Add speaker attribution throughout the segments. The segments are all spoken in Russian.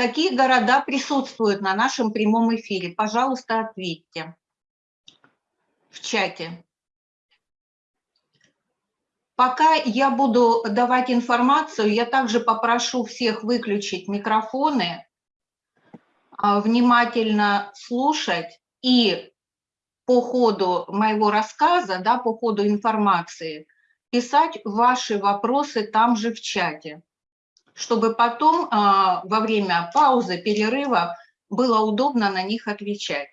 Speaker 1: Какие города присутствуют на нашем прямом эфире? Пожалуйста, ответьте в чате. Пока я буду давать информацию, я также попрошу всех выключить микрофоны, а, внимательно слушать и по ходу моего рассказа, да, по ходу информации, писать ваши вопросы там же в чате, чтобы потом а, во время паузы, перерыва было удобно на них отвечать.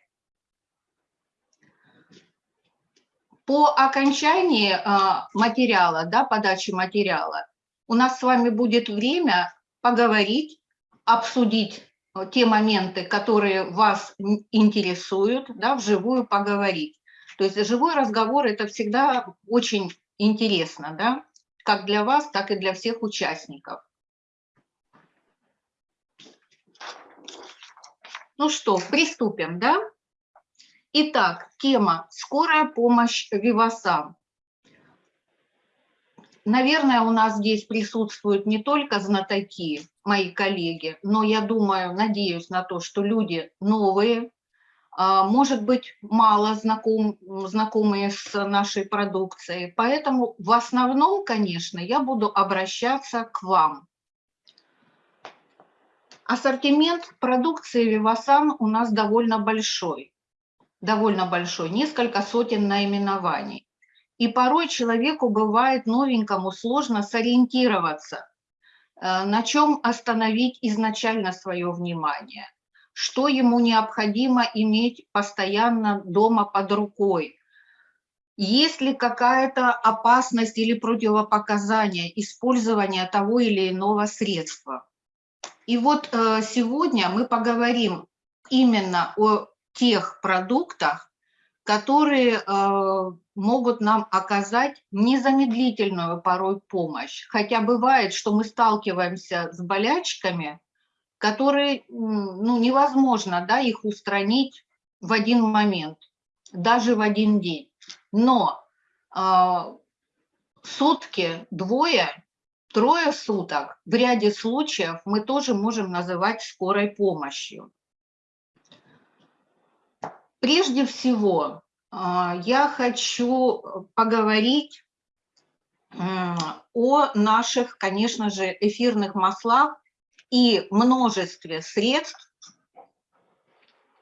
Speaker 1: По окончании а, материала, да, подачи материала, у нас с вами будет время поговорить, обсудить э, те моменты, которые вас интересуют, да, вживую поговорить. То есть живой разговор – это всегда очень интересно, да, как для вас, так и для всех участников. Ну что, приступим, да? Итак, тема «Скорая помощь Вивасан». Наверное, у нас здесь присутствуют не только знатоки, мои коллеги, но я думаю, надеюсь на то, что люди новые, а, может быть, мало знаком, знакомые с нашей продукцией. Поэтому в основном, конечно, я буду обращаться к вам. Ассортимент продукции Вивасан у нас довольно большой довольно большой, несколько сотен наименований. И порой человеку бывает новенькому сложно сориентироваться, э, на чем остановить изначально свое внимание, что ему необходимо иметь постоянно дома под рукой, есть ли какая-то опасность или противопоказание использования того или иного средства. И вот э, сегодня мы поговорим именно о тех продуктах, которые э, могут нам оказать незамедлительную порой помощь. Хотя бывает, что мы сталкиваемся с болячками, которые ну, невозможно да, их устранить в один момент, даже в один день. Но э, сутки, двое, трое суток в ряде случаев мы тоже можем называть скорой помощью. Прежде всего, а, я хочу поговорить о наших, конечно же, эфирных маслах и множестве средств,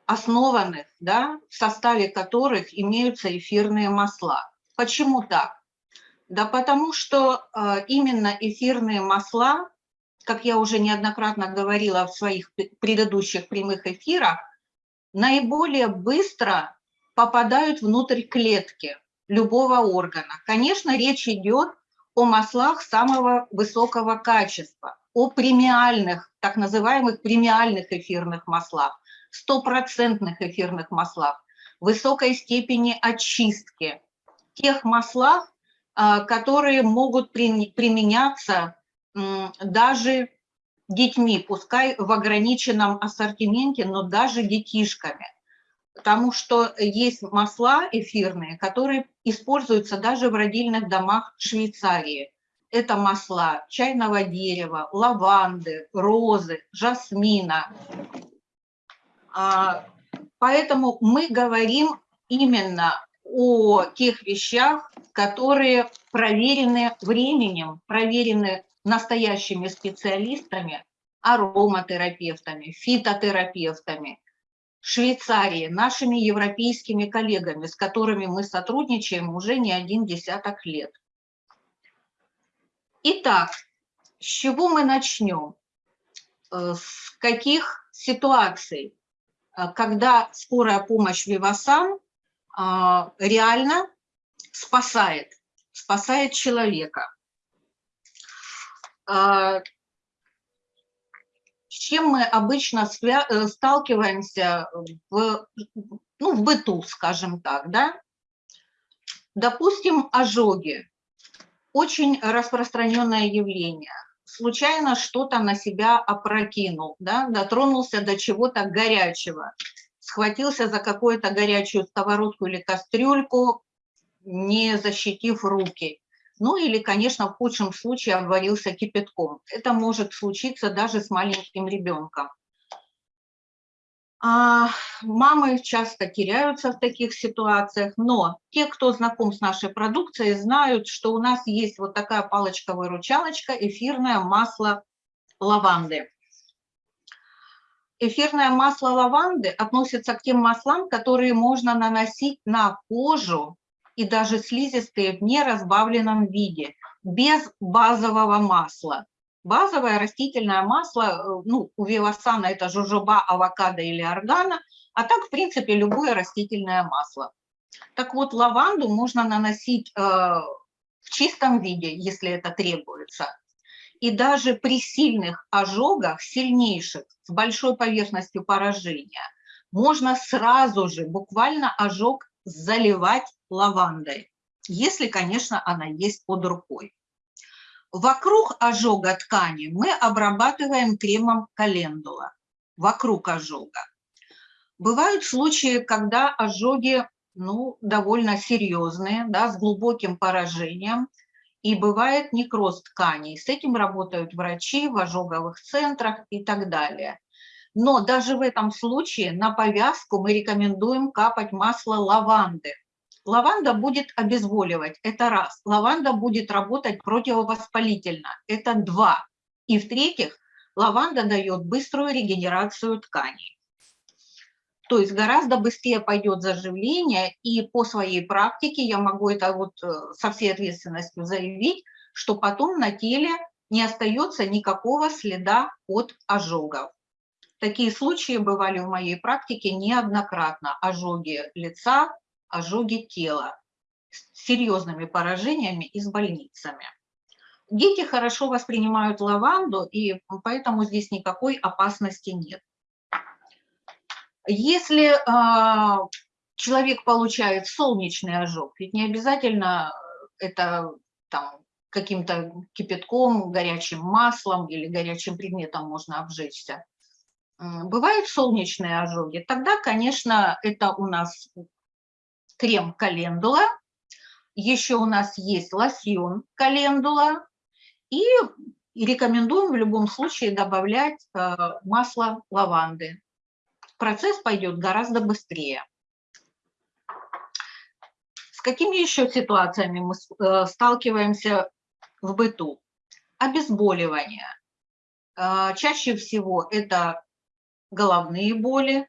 Speaker 1: основанных, да, в составе которых имеются эфирные масла. Почему так? Да потому что э, именно эфирные масла, как я уже неоднократно говорила в своих предыдущих прямых эфирах, наиболее быстро попадают внутрь клетки любого органа. Конечно, речь идет о маслах самого высокого качества, о премиальных, так называемых премиальных эфирных маслах, стопроцентных эфирных маслах, высокой степени очистки, тех маслах, которые могут применяться даже детьми, пускай в ограниченном ассортименте, но даже детишками. Потому что есть масла эфирные, которые используются даже в родильных домах Швейцарии. Это масла чайного дерева, лаванды, розы, жасмина. А, поэтому мы говорим именно о тех вещах, которые проверены временем, проверены настоящими специалистами, ароматерапевтами, фитотерапевтами, Швейцарии, нашими европейскими коллегами, с которыми мы сотрудничаем уже не один десяток лет. Итак, с чего мы начнем? Э, с каких ситуаций, э, когда скорая помощь Вивасан э, реально спасает, спасает человека? А, с чем мы обычно э, сталкиваемся в, ну, в быту, скажем так, да? Допустим, ожоги. Очень распространенное явление. Случайно что-то на себя опрокинул, да? дотронулся до чего-то горячего, схватился за какую-то горячую сковородку или кастрюльку, не защитив руки. Ну или, конечно, в худшем случае обварился кипятком. Это может случиться даже с маленьким ребенком. А, мамы часто теряются в таких ситуациях, но те, кто знаком с нашей продукцией, знают, что у нас есть вот такая палочка-выручалочка, эфирное масло лаванды. Эфирное масло лаванды относится к тем маслам, которые можно наносить на кожу и даже слизистые в неразбавленном виде, без базового масла. Базовое растительное масло, э, ну, у вивасана это жожоба, авокадо или органа, а так, в принципе, любое растительное масло. Так вот, лаванду можно наносить э, в чистом виде, если это требуется. И даже при сильных ожогах, сильнейших, с большой поверхностью поражения, можно сразу же, буквально ожог, заливать лавандой, если, конечно, она есть под рукой. Вокруг ожога ткани мы обрабатываем кремом календула, вокруг ожога. Бывают случаи, когда ожоги ну, довольно серьезные, да, с глубоким поражением, и бывает некроз тканей. С этим работают врачи в ожоговых центрах и так далее. Но даже в этом случае на повязку мы рекомендуем капать масло лаванды. Лаванда будет обезболивать, это раз. Лаванда будет работать противовоспалительно, это два. И в-третьих, лаванда дает быструю регенерацию тканей. То есть гораздо быстрее пойдет заживление, и по своей практике я могу это вот э, со всей ответственностью заявить, что потом на теле не остается никакого следа от ожогов. Такие случаи бывали в моей практике неоднократно. Ожоги лица, ожоги тела с серьезными поражениями и с больницами. Дети хорошо воспринимают лаванду, и поэтому здесь никакой опасности нет. Если э, человек получает солнечный ожог, ведь не обязательно это каким-то кипятком, горячим маслом или горячим предметом можно обжечься. Бывают солнечные ожоги, тогда, конечно, это у нас крем календула, еще у нас есть лосьон календула, и рекомендуем в любом случае добавлять э, масло лаванды. Процесс пойдет гораздо быстрее. С какими еще ситуациями мы э, сталкиваемся в быту? Обезболивание. Э, чаще всего это головные боли,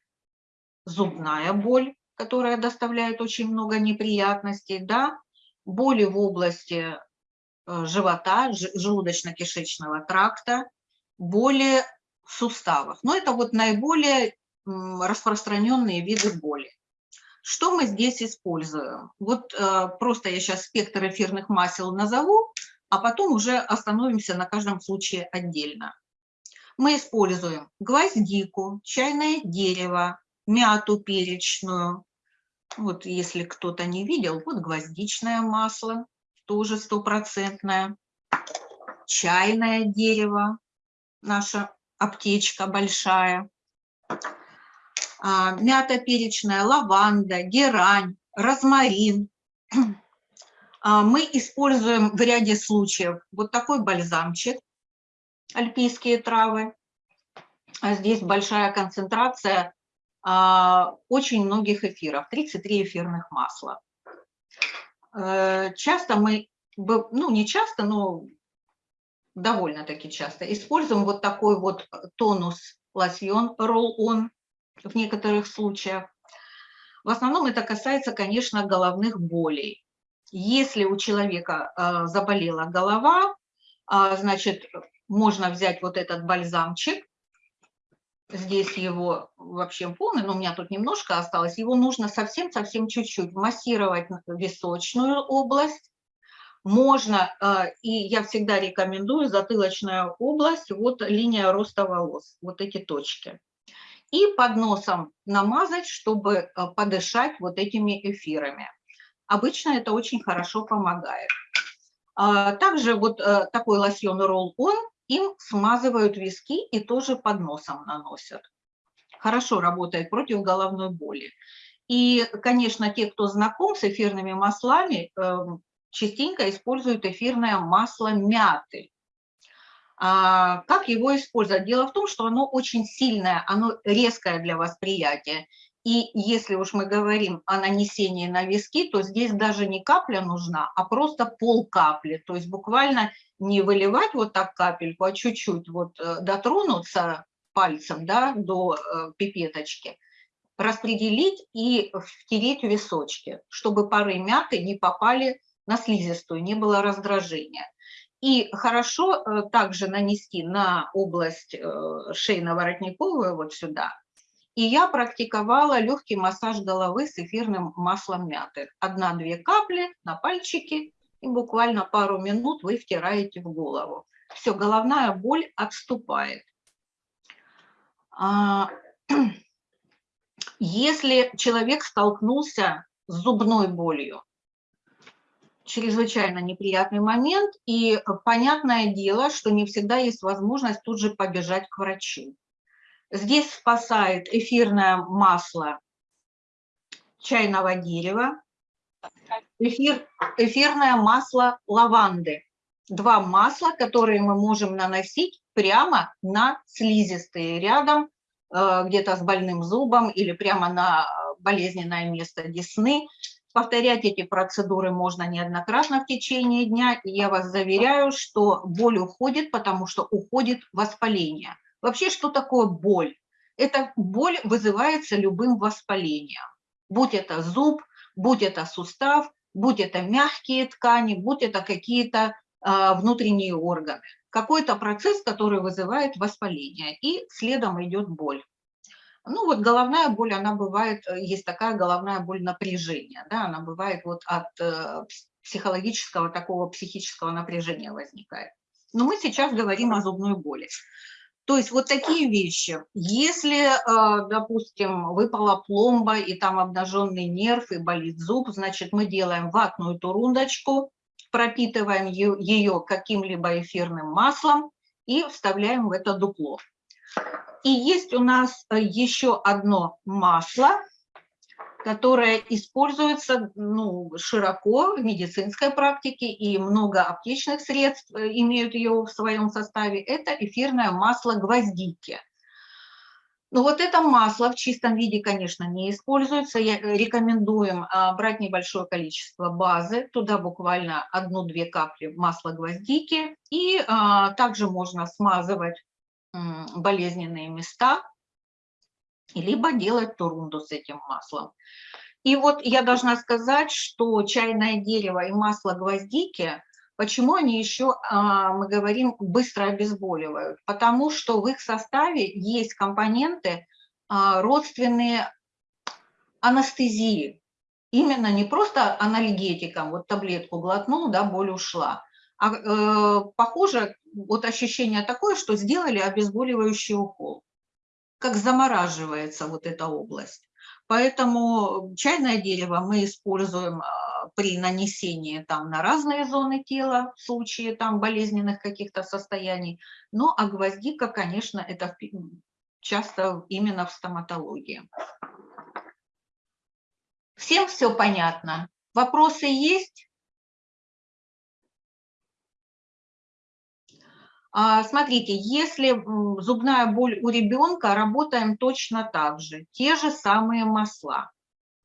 Speaker 1: зубная боль, которая доставляет очень много неприятностей, да, боли в области э, живота, желудочно-кишечного тракта, боли в суставах. Но это вот наиболее распространенные виды боли. Что мы здесь используем? Вот э, просто я сейчас спектр эфирных масел назову, а потом уже остановимся на каждом случае отдельно. Мы используем гвоздику, чайное дерево, мяту перечную. Вот если кто-то не видел, вот гвоздичное масло, тоже стопроцентное. Чайное дерево, наша аптечка большая. А, мята перечная, лаванда, герань, розмарин. А, мы используем в ряде случаев вот такой бальзамчик, альпийские травы. А здесь большая концентрация а, очень многих эфиров, 33 эфирных масла. Э, часто мы, ну не часто, но довольно-таки часто используем вот такой вот тонус лосьон roll-on в некоторых случаях. В основном это касается, конечно, головных болей. Если у человека э, заболела голова, э, значит, можно взять вот этот бальзамчик, здесь его вообще полный, но у меня тут немножко осталось, его нужно совсем-совсем чуть-чуть массировать височную область, можно, э, и я всегда рекомендую затылочная область, вот линия роста волос, вот эти точки. И под носом намазать, чтобы э, подышать вот этими эфирами. Обычно это очень хорошо помогает. А, также вот э, такой лосьон Roll-On им смазывают виски и тоже под носом наносят. Хорошо работает против головной боли. И, конечно, те, кто знаком с эфирными маслами, эм, частенько используют эфирное масло мяты. А, как его использовать? Дело в том, что оно очень сильное, оно резкое для восприятия. И если уж мы говорим о нанесении на виски, то здесь даже не капля нужна, а просто пол капли. То есть буквально не выливать вот так капельку, а чуть-чуть вот э, дотронуться пальцем да, до э, пипеточки, распределить и втереть в височки, чтобы пары мяты не попали на слизистую, не было раздражения. И хорошо э, также нанести на область шейно-воротниковую вот сюда – и я практиковала легкий массаж головы с эфирным маслом мяты. Одна-две капли на пальчики, и буквально пару минут вы втираете в голову. Все, головная боль отступает. А, если человек столкнулся с зубной болью, чрезвычайно неприятный момент, и понятное дело, что не всегда есть возможность тут же побежать к врачу. Здесь спасает эфирное масло чайного дерева, эфир, эфирное масло лаванды. Два масла, которые мы можем наносить прямо на слизистые рядом, э, где-то с больным зубом или прямо на болезненное место десны. Повторять эти процедуры можно неоднократно в течение дня, и я вас заверяю, что боль уходит, потому что уходит воспаление. Вообще, что такое боль? Эта боль вызывается любым воспалением. Будь это зуб, будь это сустав, будь это мягкие ткани, будь это какие-то э, внутренние органы. Какой-то процесс, который вызывает воспаление, и следом идет боль. Ну вот головная боль, она бывает, э, есть такая головная боль напряжения, да, она бывает вот от э, психологического, такого психического напряжения возникает. Но мы сейчас говорим о зубной боли. То есть вот такие вещи. Если, э, допустим, выпала пломба и там обнаженный нерв и болит зуб, значит, мы делаем ватную турундочку, пропитываем ее каким-либо эфирным маслом и вставляем в это дупло. И есть у нас э, еще одно масло, которая используется ну, широко в медицинской практике, и много аптечных средств э, имеют ее в своем составе, это эфирное масло гвоздики. Но вот это масло в чистом виде, конечно, не используется. Я э, рекомендуем а, брать небольшое количество базы, туда буквально одну-две капли масла гвоздики. И а, также можно смазывать болезненные места либо делать турунду с этим маслом. И вот я должна сказать, что чайное дерево и масло гвоздики, почему они еще, а, мы говорим, быстро обезболивают? Потому что в их составе есть компоненты а, родственные анестезии. Именно не просто анальгетиком, вот таблетку глотнул, да, боль ушла, а э, похоже, вот ощущение такое, что сделали обезболивающий укол как замораживается вот эта область. Поэтому чайное дерево мы используем а, при нанесении там на разные зоны тела в случае там болезненных каких-то состояний. Ну а гвоздика, конечно, это часто именно в стоматологии. Всем все понятно? Вопросы есть? Смотрите, если зубная боль у ребенка, работаем точно так же. Те же самые масла.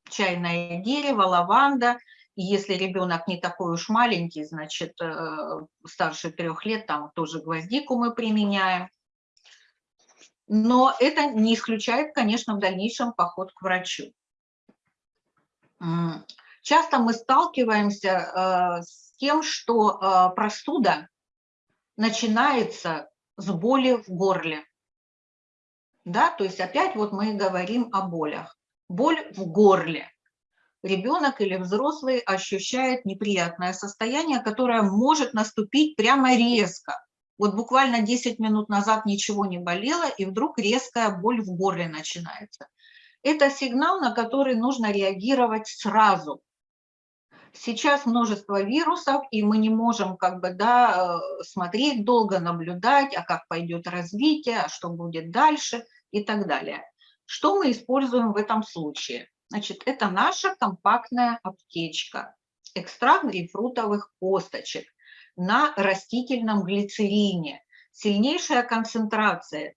Speaker 1: Чайное дерево, лаванда. Если ребенок не такой уж маленький, значит, э, старше трех лет, там тоже гвоздику мы применяем. Но это не исключает, конечно, в дальнейшем поход к врачу. Часто мы сталкиваемся э, с тем, что э, простуда начинается с боли в горле. Да, то есть опять вот мы говорим о болях. Боль в горле. Ребенок или взрослый ощущает неприятное состояние, которое может наступить прямо резко. Вот буквально 10 минут назад ничего не болело, и вдруг резкая боль в горле начинается. Это сигнал, на который нужно реагировать сразу. Сейчас множество вирусов, и мы не можем как бы, да, э, смотреть долго, наблюдать, а как пойдет развитие, а что будет дальше и так далее. Что мы используем в этом случае? Значит, это наша компактная аптечка, экстракт грейпфрутовых косточек на растительном глицерине. сильнейшая концентрация.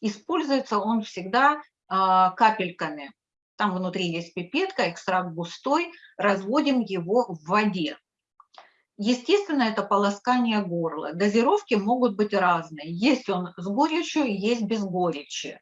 Speaker 1: Используется он всегда а, капельками. Там внутри есть пипетка, экстракт густой, разводим его в воде. Естественно, это полоскание горла. Дозировки могут быть разные. Есть он с горечью, есть без горечи.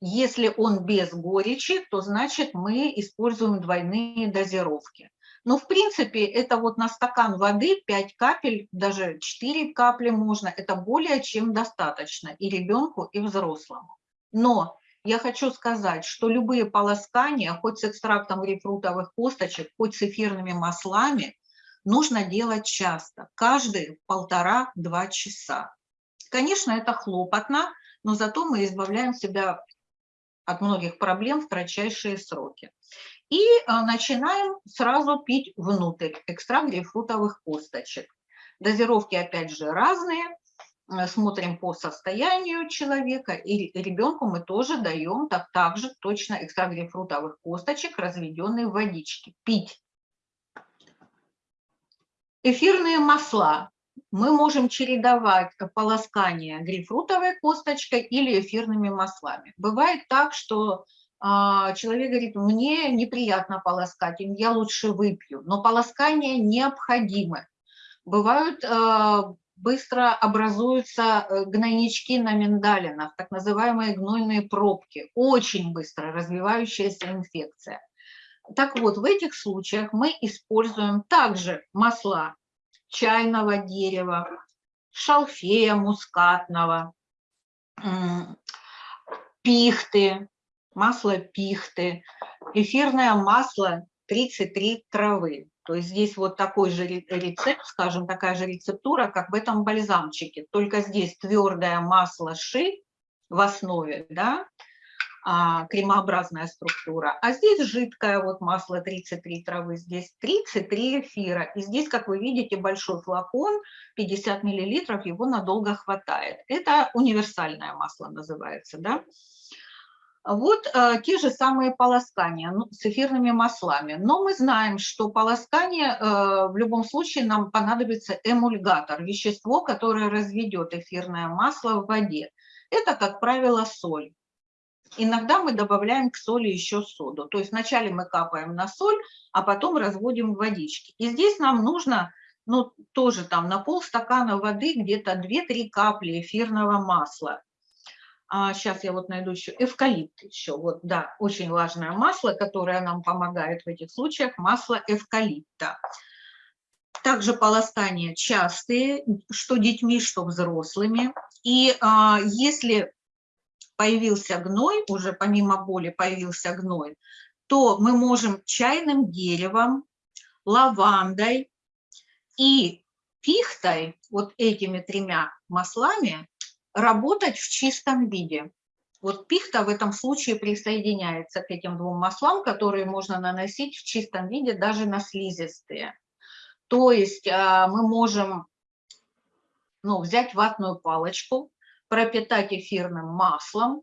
Speaker 1: Если он без горечи, то значит мы используем двойные дозировки. Но в принципе это вот на стакан воды 5 капель, даже 4 капли можно, это более чем достаточно и ребенку, и взрослому. Но я хочу сказать, что любые полоскания, хоть с экстрактом грейпфрутовых косточек, хоть с эфирными маслами, нужно делать часто, каждые полтора-два часа. Конечно, это хлопотно, но зато мы избавляем себя от многих проблем в кратчайшие сроки. И а, начинаем сразу пить внутрь экстракт грейпфрутовых косточек. Дозировки, опять же, разные. Э, смотрим по состоянию человека, и ребенку мы тоже даем так, также точно экстракт грейпфрутовых косточек, разведенные в водичке. Пить. Эфирные масла. Мы можем чередовать полоскание грейпфрутовой косточкой или эфирными маслами. Бывает так, что а, человек говорит, мне неприятно полоскать, я лучше выпью, но полоскание необходимо. Бывают а, быстро образуются э, гнойнички на миндалинах, так называемые гнойные пробки, очень быстро развивающаяся инфекция. Так вот, в этих случаях мы используем также масла чайного дерева, шалфея мускатного, пихты, масло пихты, эфирное масло 33 травы. То есть здесь вот такой же рецепт, скажем, такая же рецептура, как в этом бальзамчике. Только здесь твердое масло ши в основе, да, а, кремообразная структура. А здесь жидкое вот масло 33 травы, здесь 33 эфира. И здесь, как вы видите, большой флакон, 50 миллилитров, его надолго хватает. Это универсальное масло называется, да. Вот э, те же самые полоскания ну, с эфирными маслами. Но мы знаем, что полоскание э, в любом случае нам понадобится эмульгатор, вещество, которое разведет эфирное масло в воде. Это, как правило, соль. Иногда мы добавляем к соли еще соду. То есть вначале мы капаем на соль, а потом разводим в водичке. И здесь нам нужно ну, тоже там на полстакана воды где-то 2-3 капли эфирного масла а, сейчас я вот найду еще эвкалипт еще, вот, да, очень важное масло, которое нам помогает в этих случаях, масло эвкалипта. Также полоскания частые, что детьми, что взрослыми. И а, если появился гной, уже помимо боли появился гной, то мы можем чайным деревом, лавандой и пихтой, вот этими тремя маслами, работать в чистом виде. Вот пихта в этом случае присоединяется к этим двум маслам, которые можно наносить в чистом виде даже на слизистые. То есть а, мы можем ну, взять ватную палочку, пропитать эфирным маслом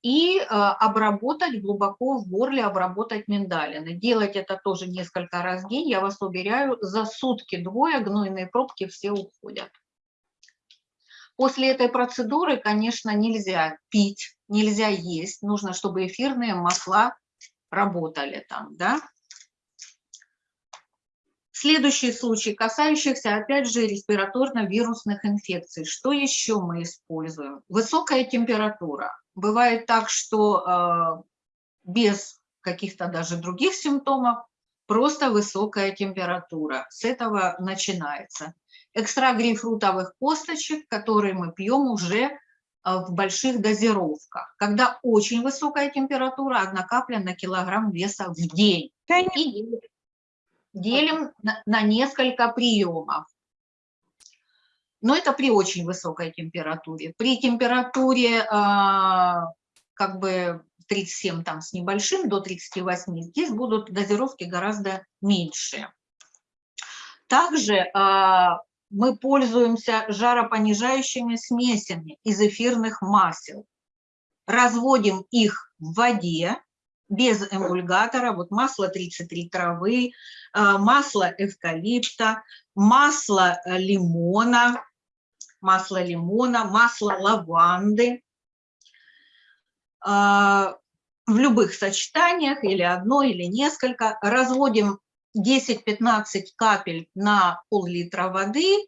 Speaker 1: и а, обработать глубоко в горле, обработать миндалины. Делать это тоже несколько раз в день, я вас уверяю, за сутки-двое гнойные пробки все уходят. После этой процедуры, конечно, нельзя пить, нельзя есть. Нужно, чтобы эфирные масла работали там, да. Следующий случай, касающийся, опять же, респираторно-вирусных инфекций. Что еще мы используем? Высокая температура. Бывает так, что э, без каких-то даже других симптомов, просто высокая температура. С этого начинается экстракт грейпфрутовых косточек, которые мы пьем уже э, в больших дозировках, когда очень высокая температура, одна капля на килограмм веса в день. И делим на, на несколько приемов. Но это при очень высокой температуре. При температуре э, как бы 37 там с небольшим до 38 здесь будут дозировки гораздо меньше. Также э, мы пользуемся жаропонижающими смесями из эфирных масел. Разводим их в воде без эмульгатора, вот масло 33 травы, э, масло эвкалипта, масло э, лимона, масло лимона, масло лаванды. А, в любых сочетаниях, или одно, или несколько. Разводим 10-15 капель на пол-литра воды,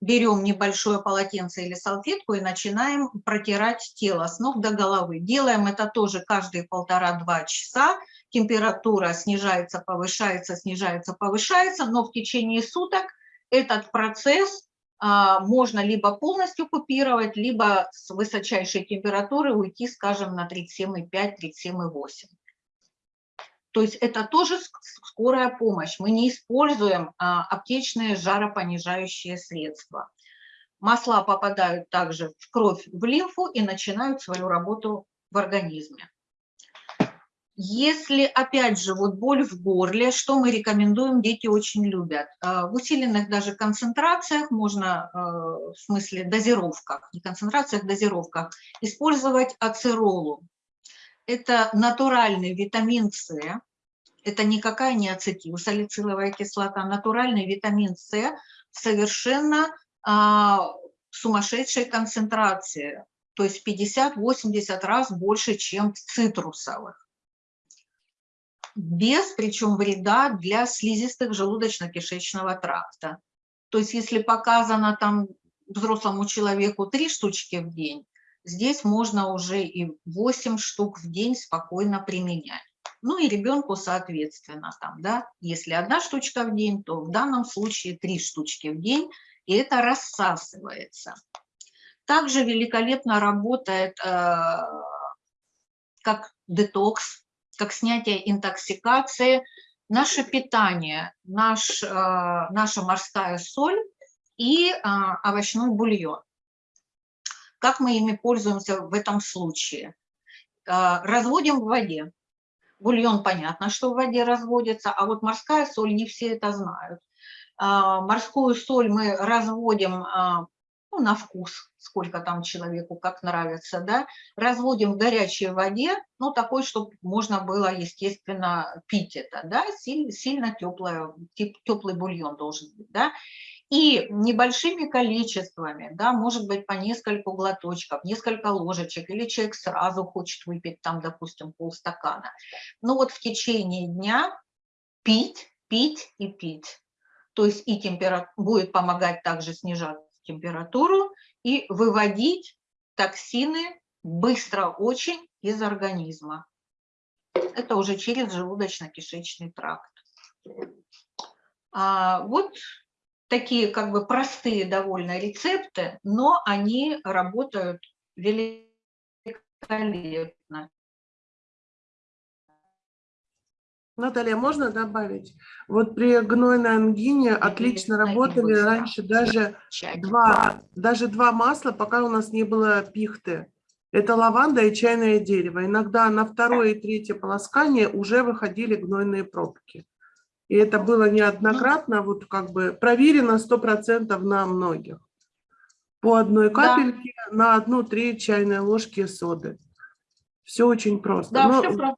Speaker 1: берем небольшое полотенце или салфетку и начинаем протирать тело с ног до головы. Делаем это тоже каждые полтора-два часа. Температура снижается, повышается, снижается, повышается, но в течение суток этот процесс а, можно либо полностью купировать, либо с высочайшей температуры уйти, скажем, на 37,5-37,8. То есть это тоже скорая помощь. Мы не используем а, аптечные жаропонижающие средства. Масла попадают также в кровь, в лимфу и начинают свою работу в организме. Если, опять же, вот боль в горле, что мы рекомендуем, дети очень любят. А, в усиленных даже концентрациях можно, а, в смысле дозировках, не концентрациях, дозировках, использовать ацеролу. Это натуральный витамин С, это никакая не ацетилсалициловая кислота, натуральный витамин С в совершенно а, сумасшедшей концентрации, то есть 50-80 раз больше, чем в цитрусовых. Без, причем, вреда для слизистых желудочно-кишечного тракта. То есть если показано там взрослому человеку три штучки в день, здесь можно уже и 8 штук в день спокойно применять. Ну и ребенку, соответственно, там, да, если одна штучка в день, то в данном случае три штучки в день, и это рассасывается. Также великолепно работает э, как детокс, как снятие интоксикации, наше питание, наш, э, наша морская соль и э, овощной бульон. Как мы ими пользуемся в этом случае? Э, разводим в воде. Бульон понятно, что в воде разводится, а вот морская соль не все это знают. А, морскую соль мы разводим а, ну, на вкус, сколько там человеку, как нравится, да, разводим в горячей воде, ну, такой, чтобы можно было, естественно, пить это, да, сильно, теплое, теплый бульон должен быть, да, и небольшими количествами, да, может быть, по нескольку глоточков, несколько ложечек, или человек сразу хочет выпить там, допустим, полстакана. Но вот в течение дня пить, пить и пить. То есть и температура будет помогать также снижать температуру и выводить токсины быстро очень из организма. Это уже через желудочно-кишечный тракт. А вот такие как бы простые довольно рецепты, но они работают великолепно.
Speaker 2: Наталья, можно добавить? Вот при гнойной ангине отлично работали раньше даже два, даже два масла, пока у нас не было пихты. Это лаванда и чайное дерево. Иногда на второе и третье полоскание уже выходили гнойные пробки. И это было неоднократно, вот как бы проверено 100% на многих. По одной капельке да. на одну треть чайной ложки соды. Все очень просто.
Speaker 1: Да, Но... все, все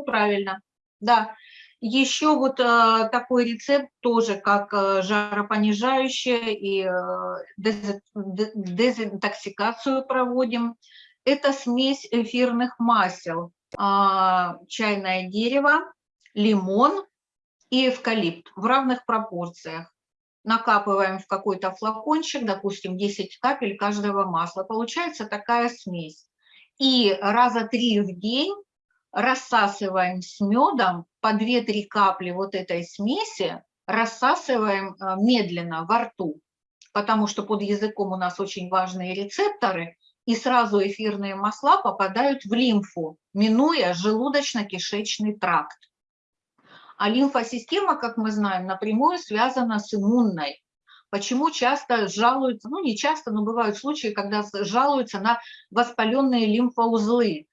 Speaker 1: правильно. Да. Еще вот э, такой рецепт тоже как э, жаропонижающее и э, дезинтоксикацию проводим. Это смесь эфирных масел. Э, чайное дерево, лимон, и эвкалипт в равных пропорциях. Накапываем в какой-то флакончик, допустим, 10 капель каждого масла. Получается такая смесь. И раза три в день рассасываем с медом по 2-3 капли вот этой смеси, рассасываем э, медленно во рту, потому что под языком у нас очень важные рецепторы, и сразу эфирные масла попадают в лимфу, минуя желудочно-кишечный тракт. А лимфосистема, как мы знаем, напрямую связана с иммунной. Почему часто жалуются, ну не часто, но бывают случаи, когда жалуются на воспаленные лимфоузлы,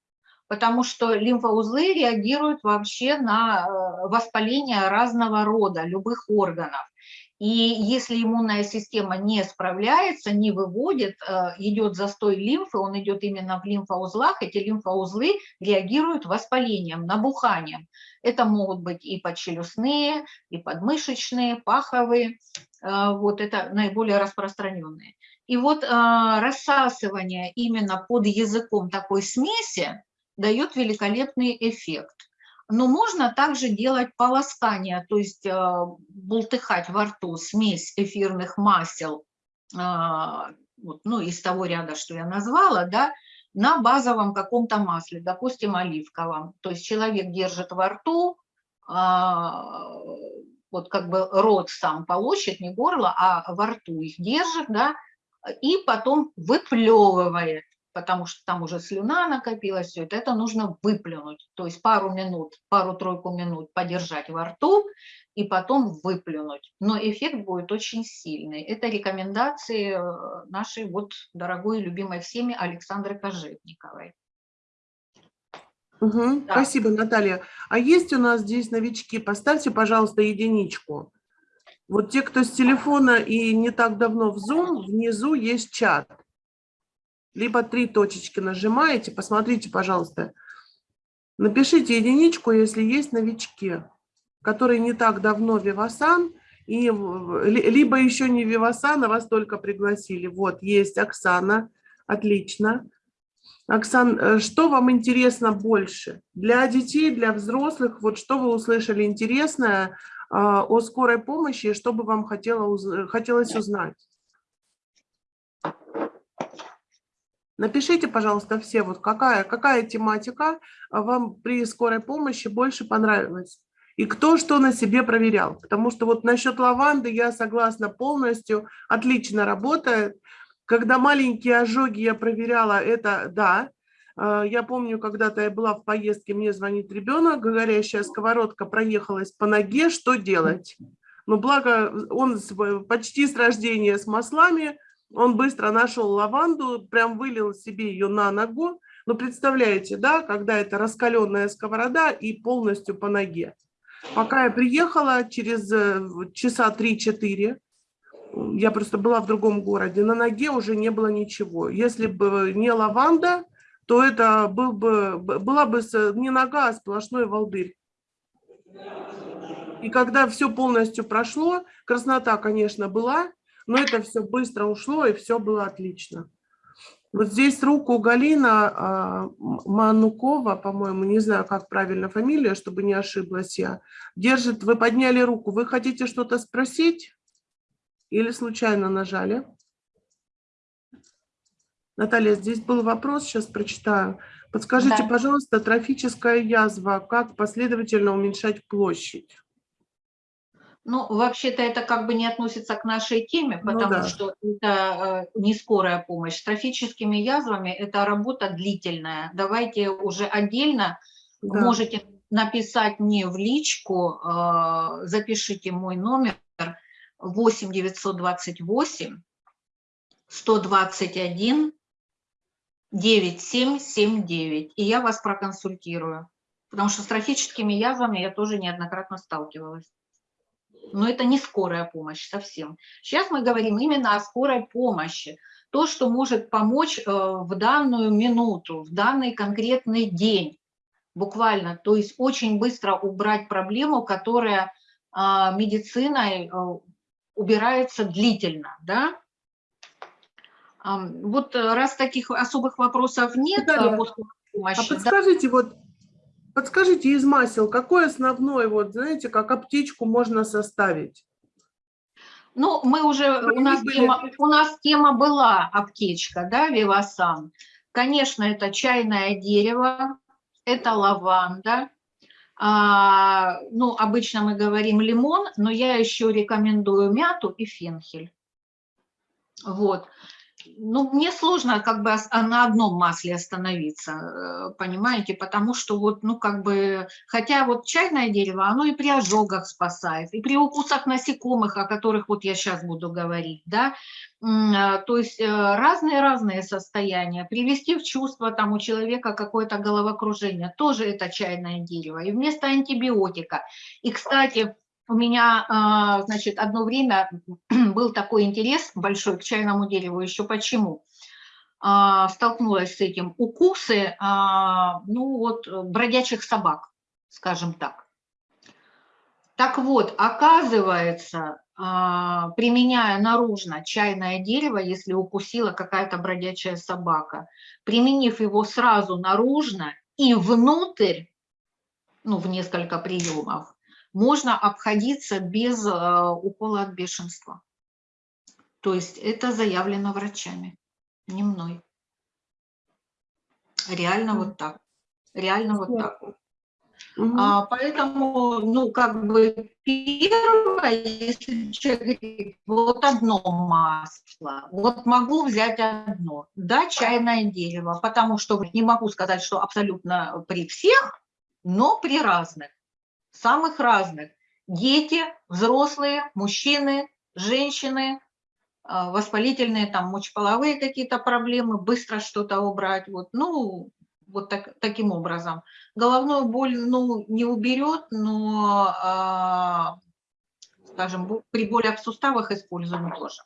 Speaker 1: потому что лимфоузлы реагируют вообще на э, воспаление разного рода, любых органов. И если иммунная система не справляется, не выводит, э, идет застой лимфы, он идет именно в лимфоузлах, эти лимфоузлы реагируют воспалением, набуханием. Это могут быть и подчелюстные, и подмышечные, паховые, э, вот это наиболее распространенные. И вот а, рассасывание именно под языком такой смеси дает великолепный эффект. Но можно также делать полоскание, то есть а, бултыхать во рту смесь эфирных масел, а, вот, ну, из того ряда, что я назвала, да, на базовом каком-то масле, допустим, оливковом. То есть человек держит во рту, а, вот как бы рот сам полощет, не горло, а во рту их держит, да, и потом выплевывает, потому что там уже слюна накопилась, все это, это нужно выплюнуть, то есть пару минут, пару-тройку минут подержать во рту и потом выплюнуть. Но эффект будет очень сильный. Это рекомендации э, нашей вот дорогой и любимой всеми Александры Кожевниковой.
Speaker 2: Угу,
Speaker 1: Да.
Speaker 2: Спасибо, Наталья. А есть у нас здесь новички? Поставьте, пожалуйста, единичку. Вот те, кто с телефона и не так давно в Zoom, внизу есть чат. Либо три точечки нажимаете, посмотрите, пожалуйста. Напишите единичку, если есть новички, которые не так давно Вивасан, и, либо еще не Вивасан, а вас только пригласили. Вот, есть Оксана, отлично. Оксан, э, что вам интересно больше? Для детей, для взрослых, вот что вы услышали интересное а, о скорой помощи, что бы вам хотело уз- хотелось узнать? Напишите, пожалуйста, все, вот какая, какая тематика а, вам при скорой помощи больше понравилась. И кто что на себе проверял. Потому что вот насчет лаванды я согласна полностью, отлично работает. Когда маленькие ожоги я проверяла, это да. А, Я помню, когда-то я была в поездке, мне звонит ребенок, горящая сковородка проехалась по ноге, что делать? Но благо он почти с рождения с маслами, он быстро нашел лаванду, прям вылил себе ее на ногу. Ну, представляете, да, когда это раскаленная сковорода и полностью по ноге. Пока я приехала, через э, часа 3-4, я просто была в другом городе, на ноге уже не было ничего. Если бы не лаванда, то это был бы, была бы не нога, а сплошной волдырь. И когда все полностью прошло, краснота, конечно, была, но это все быстро ушло, и все было отлично. Вот здесь руку Галина Манукова, по-моему, не знаю, как правильно фамилия, чтобы не ошиблась я, держит, вы подняли руку. Вы хотите что-то спросить или случайно нажали? Наталья, здесь был вопрос, сейчас прочитаю. Подскажите,
Speaker 1: Да.
Speaker 2: пожалуйста, трофическая язва, как последовательно уменьшать площадь?
Speaker 1: Ну, вообще-то это как бы не относится к нашей теме,
Speaker 2: Ну
Speaker 1: потому
Speaker 2: да.
Speaker 1: что это э, не скорая помощь. С трофическими язвами это работа длительная. Давайте уже отдельно
Speaker 2: Да.
Speaker 1: можете написать мне в личку, э, запишите мой номер 8 928 121 9779, и я вас проконсультирую. Потому что с трофическими язвами я тоже неоднократно сталкивалась. Но это не скорая помощь совсем. Сейчас мы говорим именно о скорой помощи. То, что может помочь э, в данную минуту, в данный конкретный день, буквально. То есть очень быстро убрать проблему, которая а, медициной э, убирается длительно. Да? Вот э, раз таких особых вопросов нет
Speaker 2: Наталья,
Speaker 1: э, по скорой
Speaker 2: А
Speaker 1: помощи, да,
Speaker 2: подскажите, вот, подскажите из масел, какой основной, вот, знаете, как аптечку можно составить?
Speaker 1: Ну, мы уже, у нас,
Speaker 2: были-
Speaker 1: тема, у нас тема была аптечка, да, Вивасан. Конечно, это чайное дерево, это лаванда. А, ну, обычно мы говорим лимон, но я еще рекомендую мяту и фенхель. Вот. Ну, мне сложно как бы а на одном масле остановиться, э, понимаете, потому что вот, ну, как бы, хотя вот чайное дерево, оно и при ожогах спасает, и при укусах насекомых, о которых вот я сейчас буду говорить, да, а, то есть э, разные-разные состояния, привести в чувство там у человека какое-то головокружение, тоже это чайное дерево, и вместо антибиотика. И, кстати, у меня, а, значит, одно время был такой интерес большой к чайному дереву. Еще почему? А, Столкнулась с этим. Укусы, а, ну вот, э, бродячих собак, скажем так. Так вот, оказывается, применяя наружно чайное дерево, если укусила какая-то бродячая собака, применив его сразу наружно и внутрь, ну, в несколько приемов, можно обходиться без э, укола от бешенства. То есть это заявлено врачами, не мной. Реально вот так. Реально вот так. А, поэтому, ну, как бы первое, если человек говорит, вот одно масло, вот могу взять одно, да, чайное дерево, потому что не могу сказать, что абсолютно при всех, но при разных, самых разных. Дети, взрослые, мужчины, женщины, а, воспалительные, там, мочеполовые какие-то проблемы, быстро что-то убрать, вот, ну, вот так, таким образом. Головную боль, ну, не уберет, но, а, скажем, при болях в суставах используем тоже.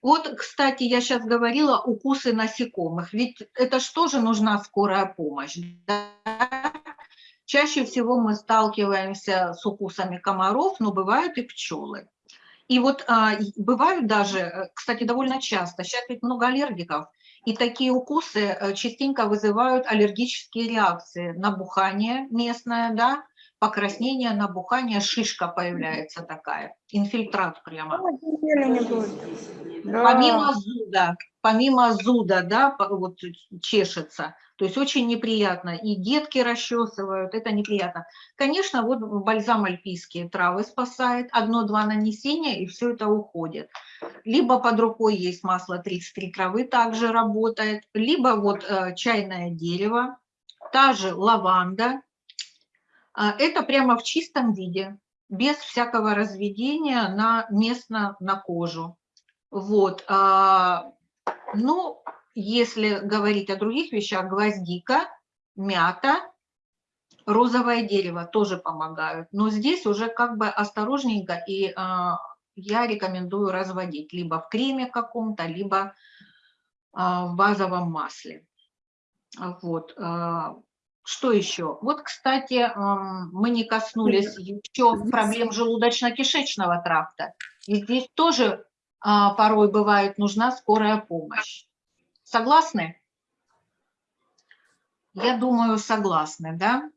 Speaker 1: Вот, кстати, я сейчас говорила укусы насекомых, ведь это ж тоже нужна скорая помощь. да? Чаще всего мы сталкиваемся с укусами комаров, но бывают и пчелы. И вот а, бывают даже, э, кстати, довольно часто, сейчас ведь много аллергиков, и такие укусы э, частенько вызывают аллергические реакции, набухание местное, да, покраснение, набухание, шишка появляется такая, инфильтрат прямо.
Speaker 3: Да.
Speaker 1: Помимо зуда, помимо зуда, да, вот чешется, то есть очень неприятно. И детки расчесывают, это неприятно. Конечно, вот бальзам альпийские травы спасает, одно-два нанесения, и все это уходит. Либо под рукой есть масло 33 травы, также работает, либо вот э, чайное дерево, та же лаванда. А, Это прямо в чистом виде, без всякого разведения на местно на кожу. Вот. а, Ну, если говорить о других вещах, гвоздика, мята, розовое дерево тоже помогают. Но здесь уже как бы осторожненько, и а, я рекомендую разводить либо в креме каком-то, либо в базовом масле. Вот. Что еще? Вот, кстати, мы не коснулись еще проблем желудочно-кишечного тракта. И здесь тоже а, порой бывает нужна скорая помощь. Согласны? Я думаю, согласны, да?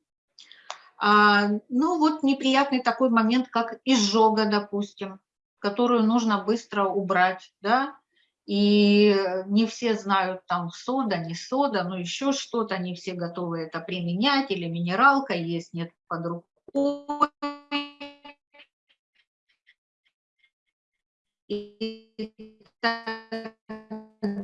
Speaker 1: А, ну вот неприятный такой момент, как изжога, допустим, которую нужно быстро убрать, да? И не все знают там сода, не сода, но еще что-то, не все готовы это применять, или минералка есть, нет под рукой. И так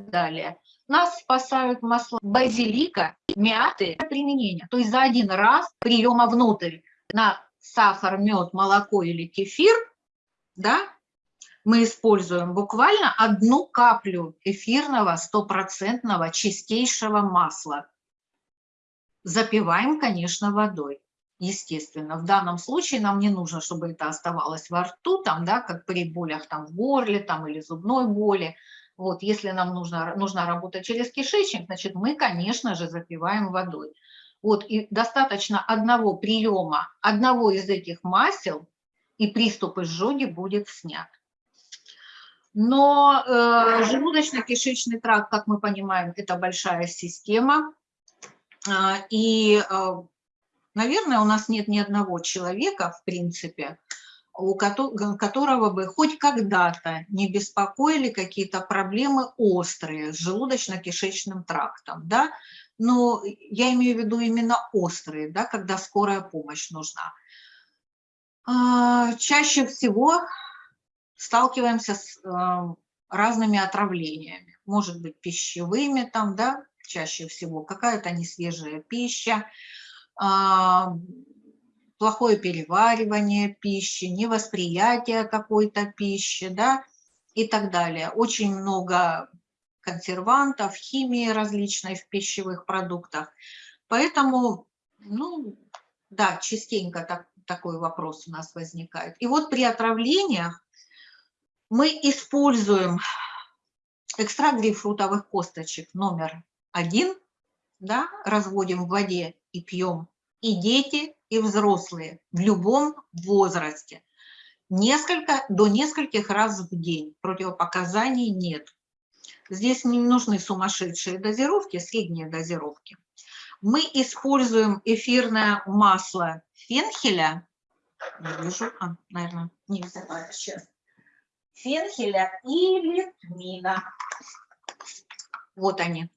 Speaker 1: далее. Нас спасают масла базилика, мяты применения. То есть за один раз приема внутрь на сахар, мед, молоко или кефир, да, мы используем буквально одну каплю эфирного стопроцентного чистейшего масла. Запиваем, конечно, водой. Естественно, в данном случае нам не нужно, чтобы это оставалось во рту, там, да, как при болях там, в горле там, или зубной боли. Вот, если нам нужно, нужно работать через кишечник, значит, мы, конечно же, запиваем водой. Вот, и достаточно одного приема, одного из этих масел, и приступ изжоги будет снят. Но э, желудочно-кишечный тракт, как мы понимаем, это большая система. А, И, э, наверное, у нас нет ни одного человека, в принципе, у кото- которого бы хоть когда-то не беспокоили какие-то проблемы острые с желудочно-кишечным трактом, да, но я имею в виду именно острые, да, когда скорая помощь нужна. А, Чаще всего сталкиваемся с э, разными отравлениями, может быть, пищевыми там, да, чаще всего, какая-то несвежая пища, а, плохое переваривание пищи, невосприятие какой-то пищи, да, и так далее. Очень много консервантов, химии различной в пищевых продуктах. Поэтому, ну, да, частенько так, такой вопрос у нас возникает. И вот при отравлениях мы используем экстракт грейпфрутовых косточек номер один, да, разводим в воде и пьем и дети, и взрослые в любом возрасте. Несколько, до нескольких раз в день. Противопоказаний нет. Здесь не нужны сумасшедшие дозировки, средние дозировки. Мы используем эфирное масло фенхеля. Не вижу, а, наверное, не взяла сейчас. Фенхеля или тмина. Вот они,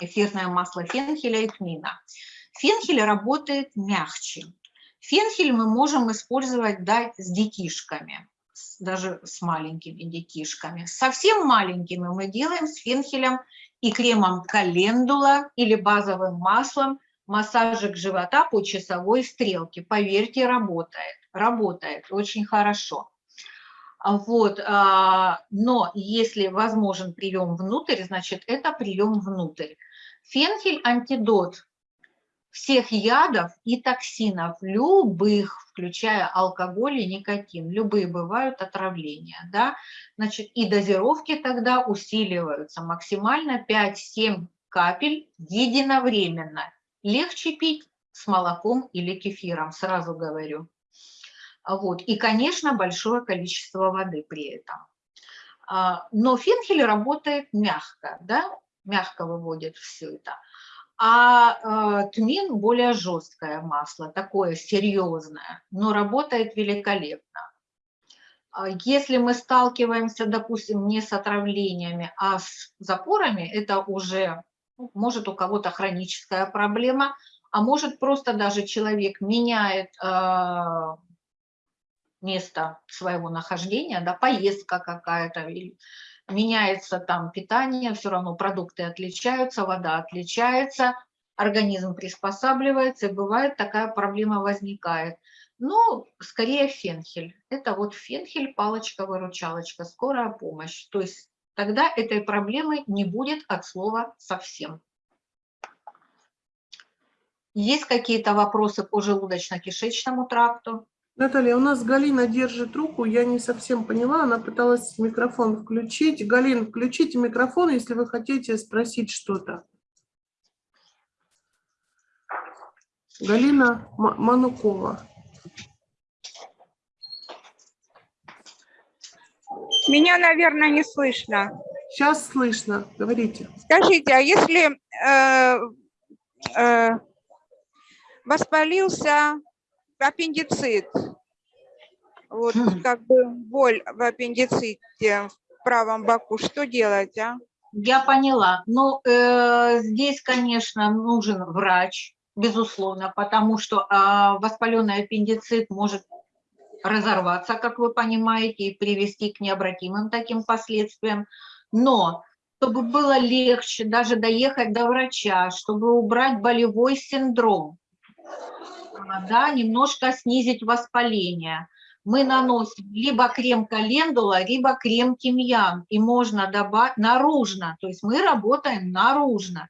Speaker 1: эфирное масло фенхеля и тмина. Фенхель работает мягче. Фенхель мы можем использовать да, с детишками, даже с маленькими детишками. Совсем маленькими мы делаем с фенхелем и кремом календула или базовым маслом массажик живота по часовой стрелке. Поверьте, работает. Работает очень хорошо. Вот, а, но если возможен прием внутрь, значит, это прием внутрь. Фенхель – антидот всех ядов и токсинов, любых, включая алкоголь и никотин, любые бывают отравления, да, значит, и дозировки тогда усиливаются максимально 5-7 капель единовременно. Легче пить с молоком или кефиром, сразу говорю. Вот. И, конечно, большое количество воды при этом. А, но фенхель работает мягко, да, мягко выводит все это а э, тмин более жесткое масло, такое серьезное, но работает великолепно. А если мы сталкиваемся, допустим, не с отравлениями, а с запорами, это уже ну, может у кого-то хроническая проблема, а может просто даже человек меняет э, место своего нахождения, да, поездка какая-то, меняется там питание, все равно продукты отличаются, вода отличается, организм приспосабливается, и бывает такая проблема возникает. Ну, скорее фенхель. Это вот фенхель, палочка-выручалочка, скорая помощь. То есть тогда этой проблемы не будет от слова совсем. Есть какие-то вопросы по желудочно-кишечному тракту?
Speaker 2: Наталья, у нас Галина держит руку, я не совсем поняла, она пыталась микрофон включить. Галин, включите микрофон, если вы хотите спросить что-то. Галина Манукова.
Speaker 3: Меня, наверное, не слышно.
Speaker 2: Сейчас слышно, говорите.
Speaker 3: Скажите, а если э, э, воспалился аппендицит, вот как бы боль в аппендиците в правом боку, что делать, а?
Speaker 1: Я поняла. Ну, э, здесь, конечно, нужен врач, безусловно, потому что э, воспаленный аппендицит может разорваться, как вы понимаете, и привести к необратимым таким последствиям. Но чтобы было легче даже доехать до врача, чтобы убрать болевой синдром, а, да, немножко снизить воспаление, мы наносим либо крем календула, либо крем тимьян, и можно добавить наружно, то есть мы работаем наружно.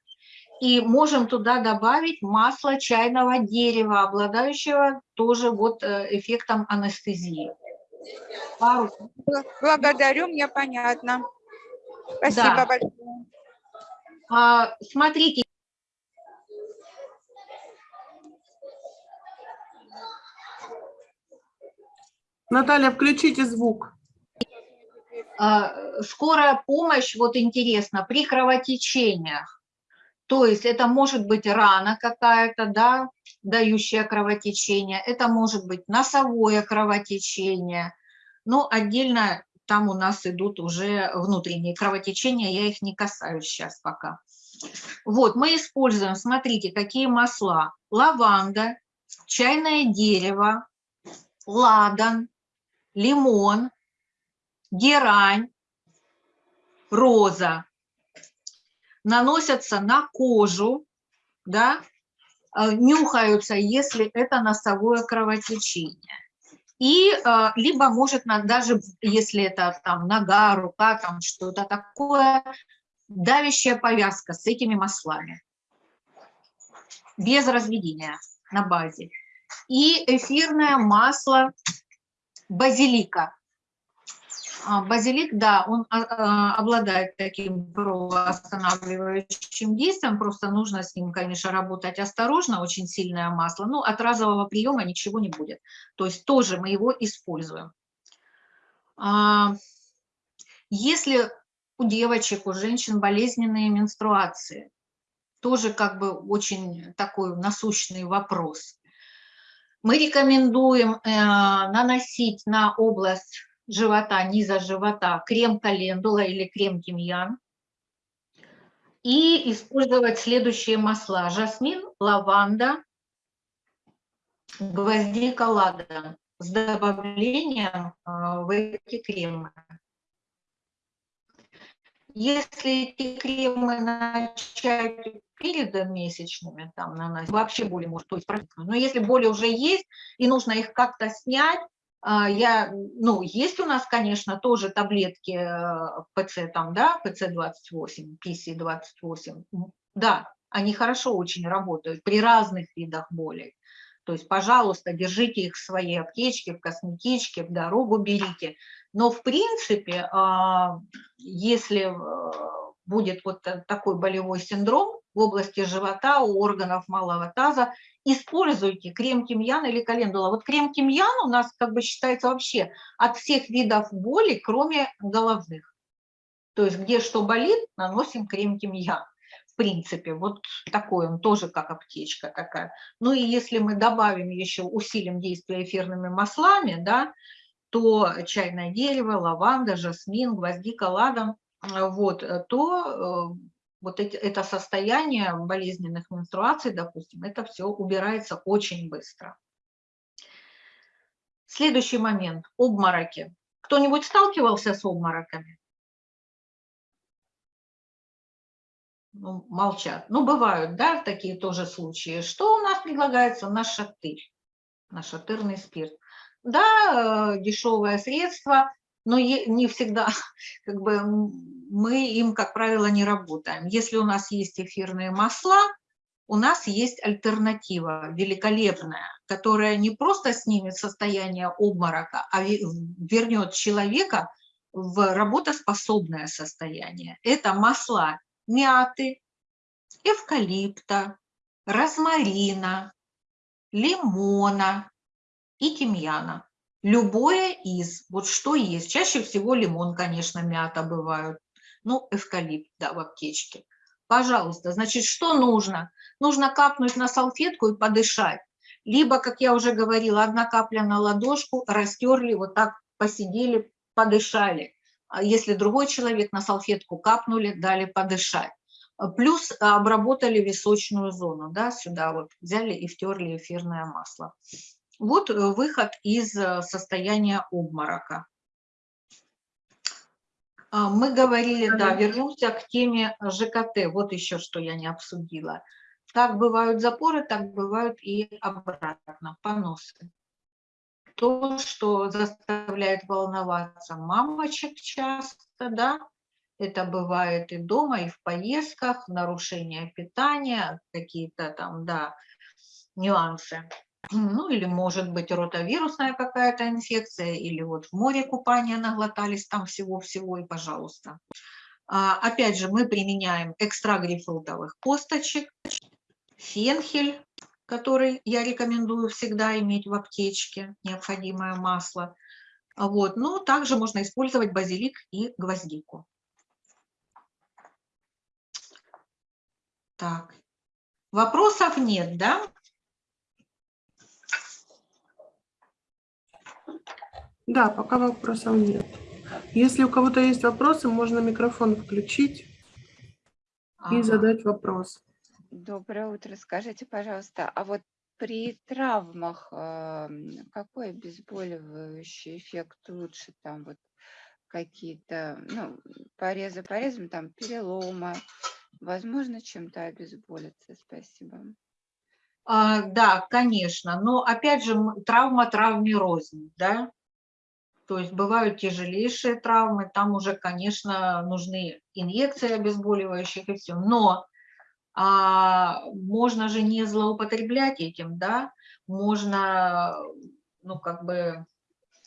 Speaker 1: И можем туда добавить масло чайного дерева, обладающего тоже вот э, эффектом анестезии. Пару.
Speaker 3: Благодарю, мне понятно. Спасибо
Speaker 1: Да.
Speaker 3: большое.
Speaker 1: А, Смотрите,
Speaker 2: Наталья, включите звук.
Speaker 1: а, скорая помощь, вот интересно, при кровотечениях. То есть это может быть рана какая-то, да, дающая кровотечение, это может быть носовое кровотечение. Но отдельно там у нас идут уже внутренние кровотечения, я их не касаюсь сейчас пока. Вот, мы используем, смотрите, какие масла. Лаванда, чайное дерево, ладан, лимон, герань, роза наносятся на кожу, да, э, нюхаются, если это носовое кровотечение. И э, либо может даже если это там нога, рука, там что-то такое, давящая повязка с этими маслами без разведения на базе. И эфирное масло базилика. А, Базилик, да, он а, а, обладает таким кровоостанавливающим действием, просто нужно с ним, конечно, работать осторожно, очень сильное масло, но от разового приема ничего не будет. То есть тоже мы его используем. Если у девочек, у женщин болезненные менструации, тоже как бы очень такой насущный вопрос. Мы рекомендуем э, наносить на область живота, низа живота крем календула или крем тимьян и использовать следующие масла. Жасмин, лаванда, гвоздика, ладан с добавлением э, в эти кремы. Если эти кремы начать перед месячными там наносить, вообще боли может, то. Но если боли уже есть и нужно их как-то снять, а, я, ну, есть у нас, конечно, тоже таблетки э, ПЦ там, да, ПЦ-28, PC-28, да, они хорошо очень работают при разных видах болей. То есть, пожалуйста, держите их в своей аптечке, в косметичке, в дорогу берите. Но, в принципе, а, если э, будет вот такой болевой синдром в области живота, у органов малого таза, используйте крем тимьян или календула. Вот крем тимьян у нас как бы считается вообще от всех видов боли, кроме головных. То есть где что болит, наносим крем тимьян принципе, вот такой он тоже как аптечка такая. Ну и если мы добавим еще, усилим действие эфирными маслами, да, то чайное дерево, лаванда, жасмин, гвоздика, ладан, э, вот, э, то э, вот это состояние болезненных менструаций, допустим, это все убирается очень быстро. Следующий момент – обмороки. Кто-нибудь сталкивался с обмороками? Ну, молчат. Ну, бывают, да, такие тоже случаи. Что у нас предлагается? на Нашатырь, нашатырный спирт. Да, э, дешевое средство, но не всегда, как бы, мы им, как правило, не работаем. Если у нас есть эфирные масла, у нас есть альтернатива великолепная, которая не просто снимет состояние обморока, а вернет человека в работоспособное состояние. Это масла мяты, эвкалипта, розмарина, лимона и тимьяна. Любое из, вот что есть. Чаще всего лимон, конечно, мята бывают. Ну, эвкалипт, да, в аптечке. Пожалуйста, значит, что нужно? Нужно капнуть на салфетку и подышать. Либо, как я уже говорила, одна капля на ладошку, растерли, вот так посидели, подышали. А если другой человек на салфетку капнули, дали подышать. Плюс обработали височную зону, да, сюда вот взяли и втерли эфирное масло. Вот э, выход из э, состояния обморока. А, мы говорили, да, вернемся к теме ЖКТ. Вот еще что я не обсудила. Как бывают запоры, так бывают и обратно, поносы то, что заставляет волноваться мамочек часто, да, это бывает и дома, и в поездках, нарушение питания, какие-то там, да, нюансы. Ну, или может быть ротовирусная какая-то инфекция, или вот в море купания наглотались там всего-всего, и пожалуйста. А, опять же, мы применяем экстрагрифрутовых косточек, фенхель, который я рекомендую всегда иметь в аптечке, необходимое масло. Вот. Но также можно использовать базилик и гвоздику. Так, вопросов нет, да?
Speaker 2: Да, пока вопросов нет. Если у кого-то есть вопросы, можно микрофон включить ага. и задать вопрос.
Speaker 4: Доброе утро. Скажите, пожалуйста, а вот при травмах э, какой обезболивающий эффект лучше? Там вот какие-то, ну, порезы порезом, там перелома. Возможно чем-то обезболиться? Спасибо.
Speaker 1: А, да, конечно. Но опять же, травма травме рознь, да? То есть бывают тяжелейшие травмы, там уже, конечно, нужны инъекции обезболивающих и все. Но а, можно же не злоупотреблять этим, да, можно, ну, как бы,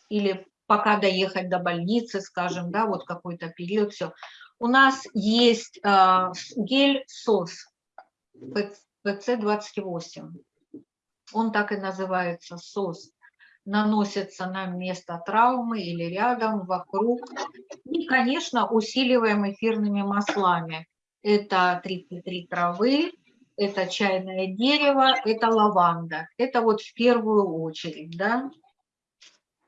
Speaker 1: или пока доехать до больницы, скажем, да, вот какой-то период, все. У нас есть с- гель СОС ПЦ-28. Он так и называется, СОС. Наносится на место травмы или рядом, вокруг. И, конечно, усиливаем эфирными маслами. Это 33 травы, это чайное дерево, это лаванда. Это вот в первую очередь, да.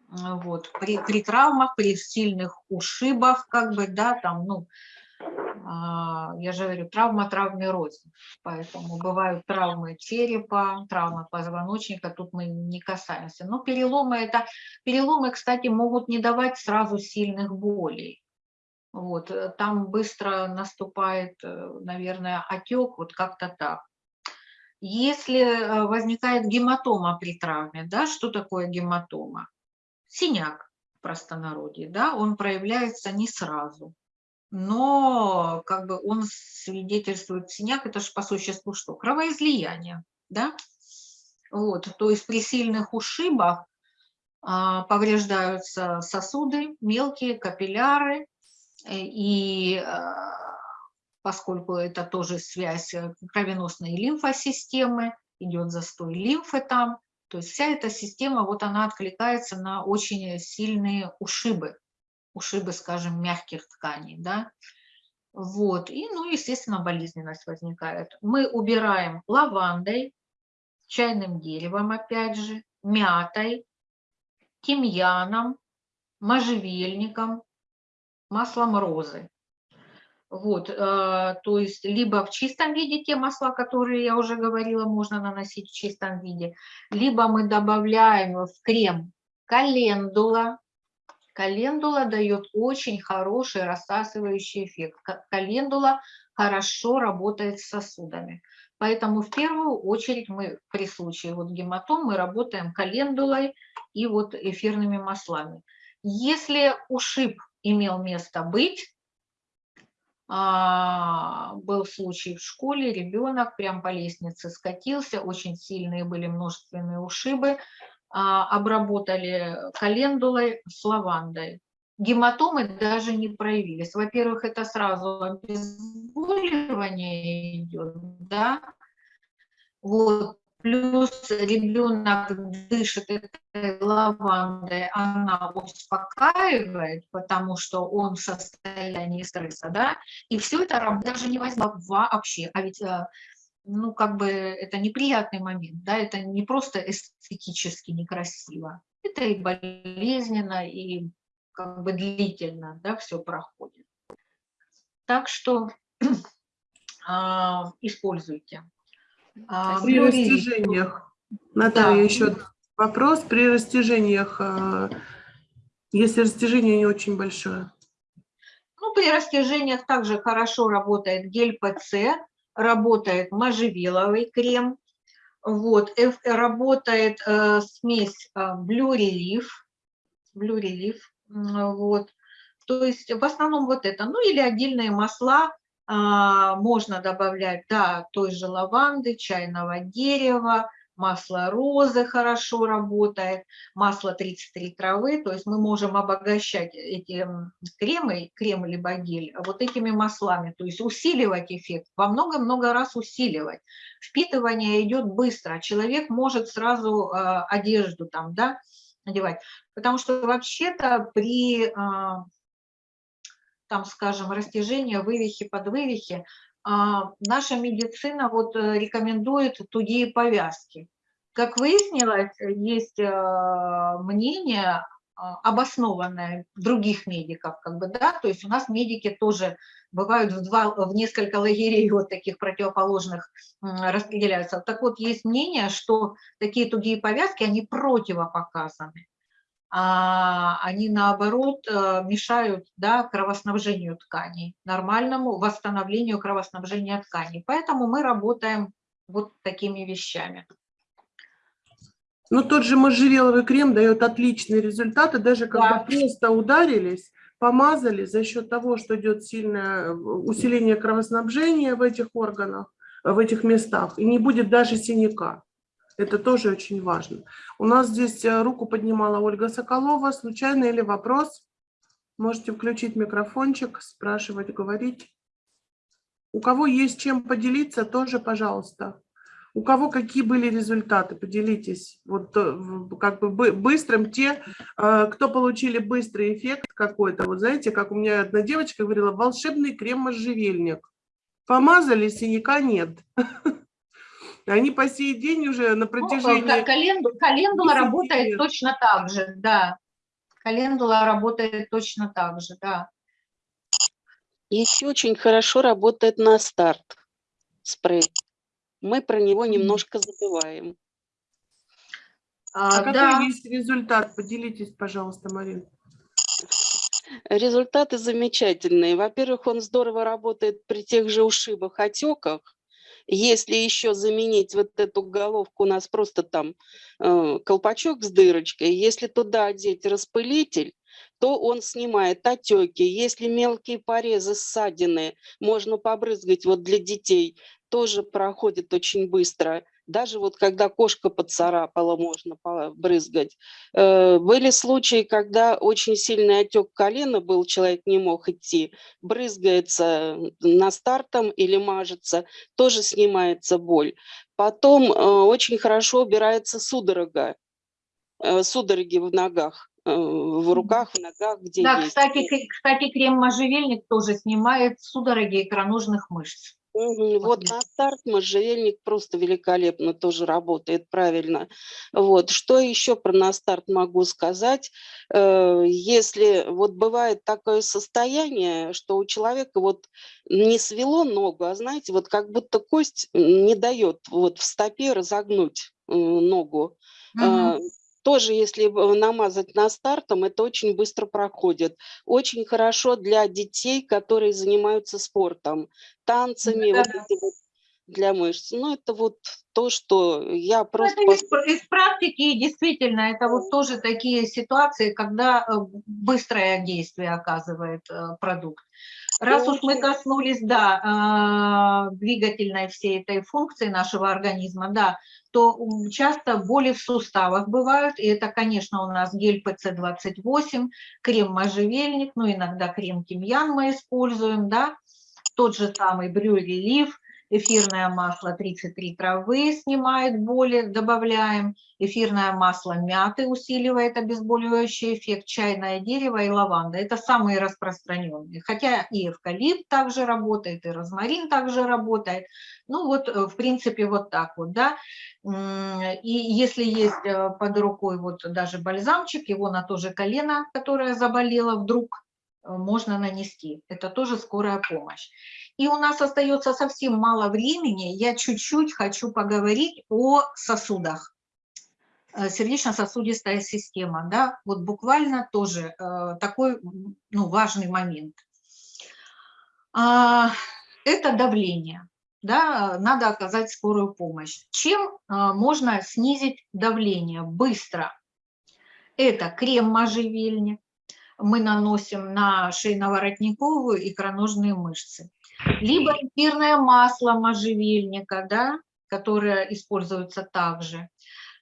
Speaker 1: Вот, при, при травмах, при сильных ушибах, как бы, да, там, ну, а, я же говорю, травма травме рознь. Поэтому бывают травмы черепа, травмы позвоночника, тут мы не касаемся. Но переломы это, переломы, кстати, могут не давать сразу сильных болей. Вот, э, там быстро наступает, э, наверное, отек, вот как-то так. Если э, возникает гематома при травме, да, что такое гематома? Синяк в простонародье, да, он проявляется не сразу, но как бы он свидетельствует, синяк это же по существу что? Кровоизлияние, да? Вот, то есть при сильных ушибах а, повреждаются сосуды, мелкие капилляры, и а, поскольку это тоже связь э, кровеносной лимфосистемы, идет застой лимфы там, то есть вся эта система, вот она откликается на очень сильные ушибы, ушибы, скажем, мягких тканей, да. Вот, и, ну, естественно, болезненность возникает. Мы убираем лавандой, чайным деревом, опять же, мятой, тимьяном, можжевельником, маслом розы. Вот, э, то есть либо в чистом виде те масла, которые я уже говорила, можно наносить в чистом виде, либо мы добавляем в крем календула. Календула дает очень хороший рассасывающий эффект. Ка- Календула хорошо работает с сосудами. Поэтому в первую очередь мы при случае вот гематом мы работаем календулой и вот эфирными маслами. Если ушиб имел место быть, а, был случай в школе, ребенок прям по лестнице скатился, очень сильные были множественные ушибы, а, обработали календулой с лавандой. Гематомы даже не проявились. Во-первых, это сразу обезболивание идет, да, вот, плюс ребенок дышит этой лавандой, она успокаивает, потому что он в состоянии стресса, да, и все это даже не возьмет вообще, а ведь, э, ну, как бы это неприятный момент, да, это не просто эстетически некрасиво, это и болезненно, и как бы длительно, да, все проходит. Так что а, используйте. А,
Speaker 2: При
Speaker 1: флюорид.
Speaker 2: растяжениях, Наталья,
Speaker 1: Да.
Speaker 2: еще вопрос. При растяжениях, а, если растяжение не очень большое,
Speaker 1: Ну, при растяжениях также хорошо работает гель ПЦ, работает можжевеловый крем, вот, работает э, смесь э, Blue Relief, Blue Relief, вот, то есть в основном вот это, ну или отдельные масла можно добавлять, да, той же лаванды, чайного дерева, масло розы хорошо работает, масло 33 травы, то есть мы можем обогащать эти кремы, крем либо гель, вот этими маслами, то есть усиливать эффект, во много-много раз усиливать. Впитывание идет быстро, человек может сразу э, одежду там, да, надевать, потому что вообще-то при, а, там, скажем, растяжении, вывихе, подвывихе, а, наша медицина вот э, рекомендует тугие повязки. Как выяснилось, есть э, мнение а, обоснованное других медиков, как бы, да, то есть у нас медики тоже бывают в, два, в несколько лагерей вот таких противоположных распределяются. Так вот, есть мнение, что такие тугие повязки, они противопоказаны они наоборот э, мешают да, кровоснабжению тканей, нормальному восстановлению кровоснабжения тканей. Поэтому мы работаем вот такими вещами.
Speaker 2: Ну, тот же можжевеловый крем дает отличные результаты, даже когда
Speaker 1: Да.
Speaker 2: просто ударились, помазали за счет того, что идет сильное э, усиление кровоснабжения в этих органах, э, в этих местах, и не будет даже синяка. Это тоже очень важно. У нас здесь э, руку поднимала Ольга Соколова. Случайно или вопрос? Можете включить микрофончик, спрашивать, говорить. У кого есть чем поделиться, тоже, пожалуйста. У кого какие были результаты, поделитесь. Вот э, как бы бы- быстрым те, э, кто получили быстрый эффект какой-то. Вот знаете, как у меня одна девочка говорила, волшебный крем-можжевельник. Помазали, синяка нет. Они по сей день уже на
Speaker 1: Ну,
Speaker 2: протяжении...
Speaker 1: календу- Календула
Speaker 2: 10
Speaker 1: работает
Speaker 2: лет.
Speaker 1: точно так же, да. Календула работает точно так же, да.
Speaker 5: Еще очень хорошо работает на старт спрей. Мы про него немножко забываем.
Speaker 1: А,
Speaker 2: А какой
Speaker 1: да,
Speaker 2: есть результат? Поделитесь, пожалуйста, Марин.
Speaker 5: Результаты замечательные. Во-первых, он здорово работает при тех же ушибах, отеках. Если еще заменить вот эту головку, у нас просто там э, колпачок с дырочкой, если туда одеть распылитель, то он снимает отеки. Если мелкие порезы, ссадины, можно побрызгать вот для детей, тоже проходит очень быстро. Даже вот когда кошка поцарапала, можно побрызгать. Э, Были случаи, когда очень сильный отек колена был, человек не мог идти, брызгается на стартом или мажется, тоже снимается боль. Потом э, очень хорошо убирается судорога, э, судороги в ногах, в руках, в ногах, где
Speaker 1: да,
Speaker 5: есть.
Speaker 1: кстати, кстати, крем-можжевельник тоже снимает судороги икроножных мышц.
Speaker 5: Мгм. Вот на старт можжевельник просто великолепно тоже работает правильно. Вот. Что еще про на старт могу сказать? Э, Если вот бывает такое состояние, что у человека вот не свело ногу, а знаете, вот как будто кость не дает вот в стопе разогнуть э, ногу.
Speaker 1: Мгм.
Speaker 5: Э, Тоже, если б- намазать на стартом, это очень быстро проходит. Очень хорошо для детей, которые занимаются спортом, танцами, вот
Speaker 1: Да-да.
Speaker 5: эти вот для мышц. Ну, это вот то, что я
Speaker 1: Ну,
Speaker 5: просто...
Speaker 1: это из, из практики, действительно, это вот тоже такие ситуации, когда э, быстрое действие оказывает э, продукт. Раз уж мы коснулись, да, э, двигательной всей этой функции нашего организма, да, то часто боли в суставах бывают, и это, конечно, у нас гель ПЦ-28, крем можжевельник, ну, иногда крем тимьян мы используем, да, тот же самый брюрелив, эфирное масло 33 травы снимает боли, добавляем, эфирное масло мяты усиливает обезболивающий эффект, чайное дерево и лаванда. Это самые распространенные. Хотя и эвкалипт также работает, и розмарин также работает. Ну вот, э, в принципе, вот так вот, да. И если есть э, под рукой вот даже бальзамчик, его на то же колено, которое заболело вдруг, можно нанести. Это тоже скорая помощь. И у нас остается совсем мало времени. Я чуть-чуть хочу поговорить о сосудах. Э, Сердечно-сосудистая система, да, вот буквально тоже э, такой ну, важный момент. А, Это давление, да, надо оказать скорую помощь. Чем можно снизить давление быстро? Это крем можжевельник, мы наносим на шейно-воротниковую и икроножные мышцы. Либо эфирное масло можжевельника, да, которое используется также.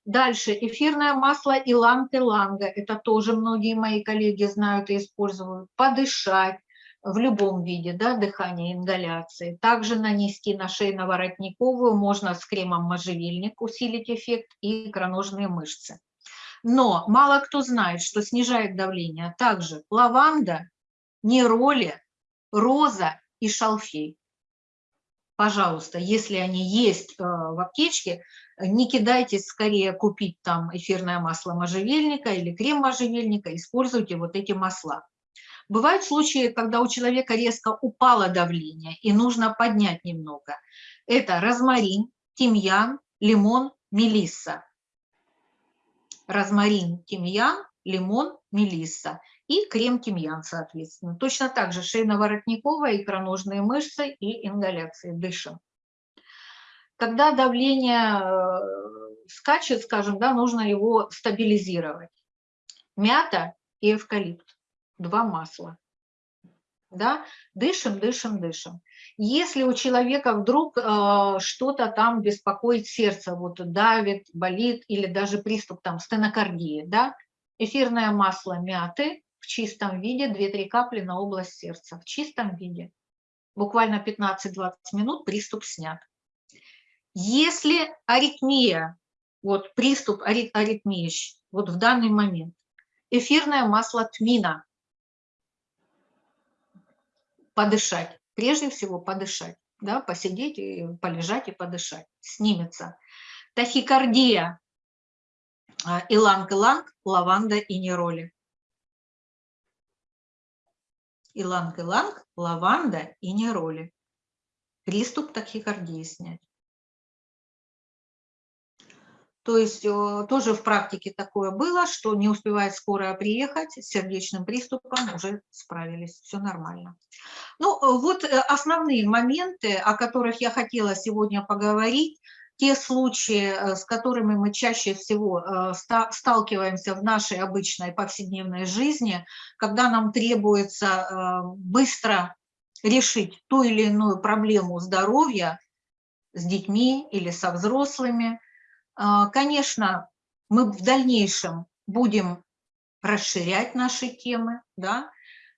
Speaker 1: Дальше эфирное масло иланг-иланга, это тоже многие мои коллеги знают и используют. Подышать в любом виде, да, дыхания, ингаляции. Также нанести на шейно-воротниковую, можно с кремом можжевельник усилить эффект и икроножные мышцы. Но мало кто знает, что снижает давление также лаванда, нероли, роза и шалфей. Пожалуйста, если они есть э, в аптечке, не кидайтесь скорее купить там эфирное масло можжевельника или крем можжевельника, используйте вот эти масла. Бывают случаи, когда у человека резко упало давление и нужно поднять немного. Это розмарин, тимьян, лимон, мелисса розмарин, тимьян, лимон, мелисса и крем тимьян, соответственно. Точно так же шейно-воротниковая, икроножные мышцы и ингаляции, дышим. Когда давление э, скачет, скажем, да, нужно его стабилизировать. Мята и эвкалипт, два масла. Да, дышим, дышим, дышим. Если у человека вдруг э, что-то там беспокоит сердце, вот давит, болит или даже приступ там стенокардии, да, эфирное масло мяты в чистом виде, 2-3 капли на область сердца, в чистом виде. Буквально 15-20 минут приступ снят. Если аритмия, вот приступ ари- аритмии вот в данный момент, эфирное масло тмина, подышать, прежде всего подышать, да, посидеть, и полежать и подышать, снимется. Тахикардия, а, иланг-иланг, лаванда и нероли. Иланг-иланг, лаванда и нероли. Приступ тахикардии снять. То есть э, тоже в практике такое было, что не успевает скорая приехать, с сердечным приступом уже справились, все нормально. Ну э, вот э, основные моменты, о которых я хотела сегодня поговорить, те случаи, с которыми мы чаще всего ста- сталкиваемся в нашей обычной повседневной жизни, когда нам требуется быстро решить ту или иную проблему здоровья с детьми или со взрослыми, Конечно, мы в дальнейшем будем расширять наши темы, да.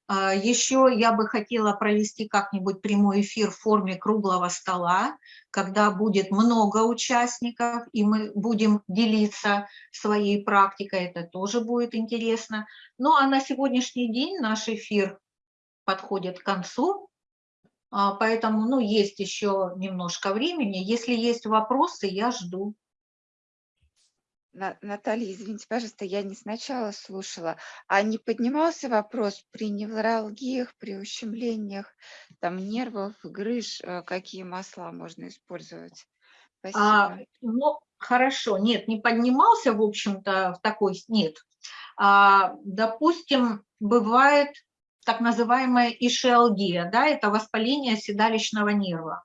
Speaker 1: А, Еще я бы хотела провести как-нибудь прямой эфир в форме круглого стола, когда будет много участников, и мы будем делиться своей практикой, это тоже будет интересно. Ну а на сегодняшний день наш эфир подходит к концу, а, поэтому, ну, есть еще немножко времени. Если есть вопросы, я жду.
Speaker 4: На- Наталья, извините, пожалуйста, я не сначала слушала. А не поднимался вопрос при невралгиях, при ущемлениях там нервов, грыж, э, какие масла можно использовать?
Speaker 1: А,
Speaker 4: Спасибо.
Speaker 1: ну, хорошо, нет, не поднимался, в общем-то, в такой, нет. А, допустим, бывает так называемая ишиалгия, да, это воспаление седалищного нерва.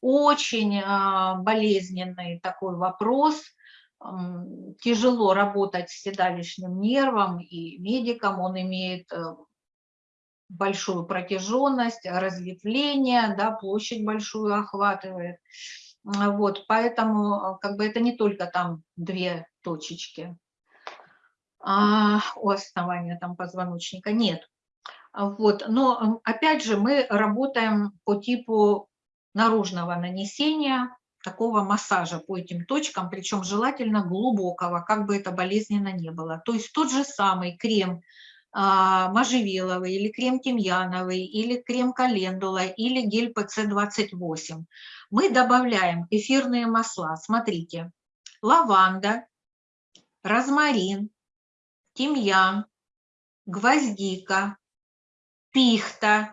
Speaker 1: Очень а, болезненный такой вопрос, тяжело работать с седалищным нервом, и медикам он имеет э, большую протяженность, разветвление, да, площадь большую охватывает. Вот, поэтому а, как бы это не только там две точечки а, у основания там позвоночника, нет. Вот, но опять же мы работаем по типу наружного нанесения, такого массажа по этим точкам, причем желательно глубокого, как бы это болезненно не было. То есть тот же самый крем а, можжевеловый или крем тимьяновый или крем календула или гель ПЦ-28. Мы добавляем эфирные масла. Смотрите, лаванда, розмарин, тимьян, гвоздика, пихта,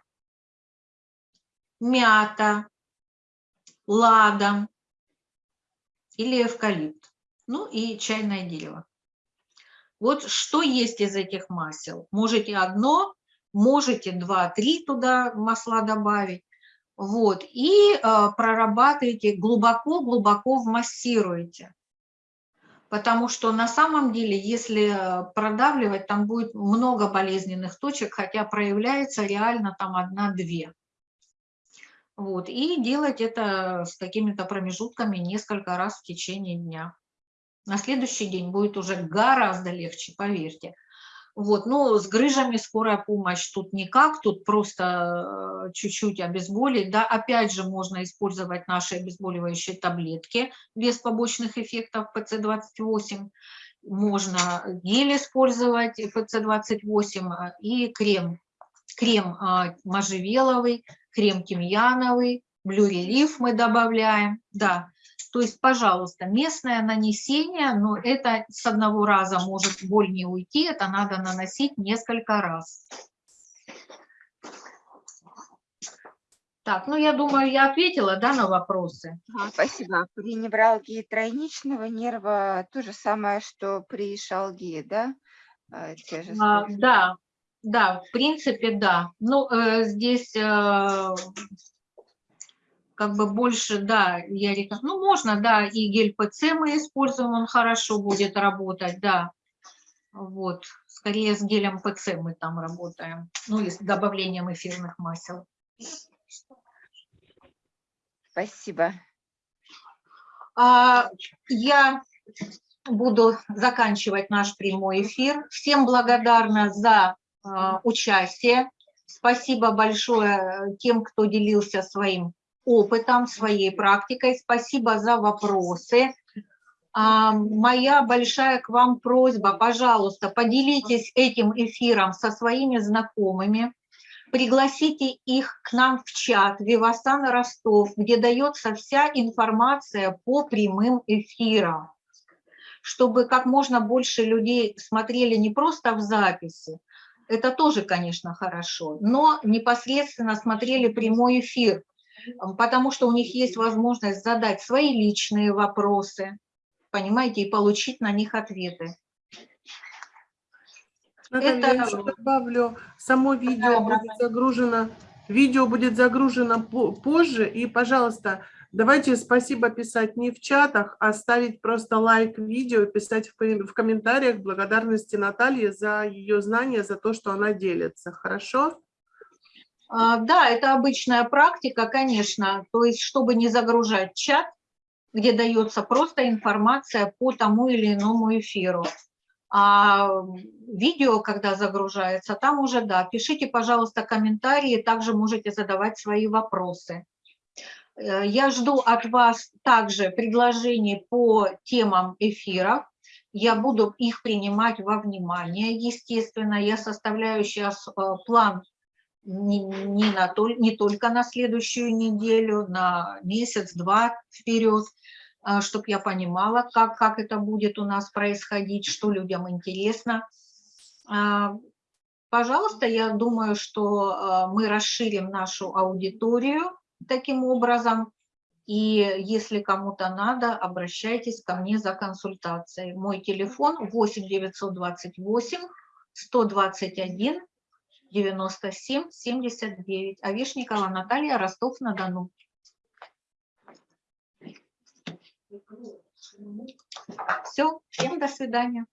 Speaker 1: мята, ладан или эвкалипт. Ну и чайное дерево. Вот что есть из этих масел. Можете одно, можете два-три туда масла добавить. Вот, и э, прорабатываете, глубоко-глубоко вмассируете. Потому что на самом деле, если э, продавливать, там будет много болезненных точек, хотя проявляется реально там одна-две. Вот, и делать это с какими-то промежутками несколько раз в течение дня. На следующий день будет уже гораздо легче, поверьте. Вот, ну, с грыжами скорая помощь тут никак, тут просто э, чуть-чуть обезболить, да, опять же можно использовать наши обезболивающие таблетки без побочных эффектов ПЦ-28, можно гель использовать ПЦ-28 э, и крем, крем э, можжевеловый, крем тимьяновый, блюрелиф мы добавляем, да, то есть, пожалуйста, местное нанесение, но это с одного раза может боль не уйти, это надо наносить несколько раз. Так, ну я думаю, я ответила, да, на вопросы.
Speaker 4: Ага, спасибо. При невралгии тройничного нерва то же самое, что при шалгии, да? А, Те же
Speaker 1: А, да, да, в принципе, да. Ну, э, здесь э, как бы больше, да, я реком- Ну, можно, да, и гель ПЦ мы используем, он хорошо будет работать, да. Вот, скорее с гелем ПЦ мы там работаем, ну и с добавлением эфирных масел.
Speaker 4: Спасибо.
Speaker 1: А, Я буду заканчивать наш прямой эфир. Всем благодарна за участие. Спасибо большое тем, кто делился своим опытом, своей практикой. Спасибо за вопросы. А, Моя большая к вам просьба, пожалуйста, поделитесь этим эфиром со своими знакомыми, пригласите их к нам в чат Вивасан Ростов, где дается вся информация по прямым эфирам, чтобы как можно больше людей смотрели не просто в записи, это тоже, конечно, хорошо, но непосредственно смотрели прямой эфир, потому что у них есть возможность задать свои личные вопросы, понимаете, и получить на них ответы.
Speaker 2: Наталья, я
Speaker 1: Это-
Speaker 2: еще добавлю, само видео будет загружено, видео будет загружено по- позже, и, пожалуйста, давайте спасибо писать не в чатах, а ставить просто лайк видео, писать в комментариях благодарности Наталье за ее знания, за то, что она делится, хорошо?
Speaker 1: А, Да, это обычная практика, конечно, то есть чтобы не загружать чат, где дается просто информация по тому или иному эфиру. А видео, когда загружается, там уже, да, пишите, пожалуйста, комментарии, также можете задавать свои вопросы. Э, Я жду от вас также предложений по темам эфиров. Я буду их принимать во внимание, естественно. Я составляю сейчас э, план не, не, на, не только на следующую неделю, на месяц-два вперед, чтобы я понимала, как, как это будет у нас происходить, что людям интересно. Пожалуйста, я думаю, что мы расширим нашу аудиторию таким образом. И если кому-то надо, обращайтесь ко мне за консультацией. Мой телефон 8 928 121 97 79. Овешникова Наталья, Ростов-на-Дону. Все, всем до свидания.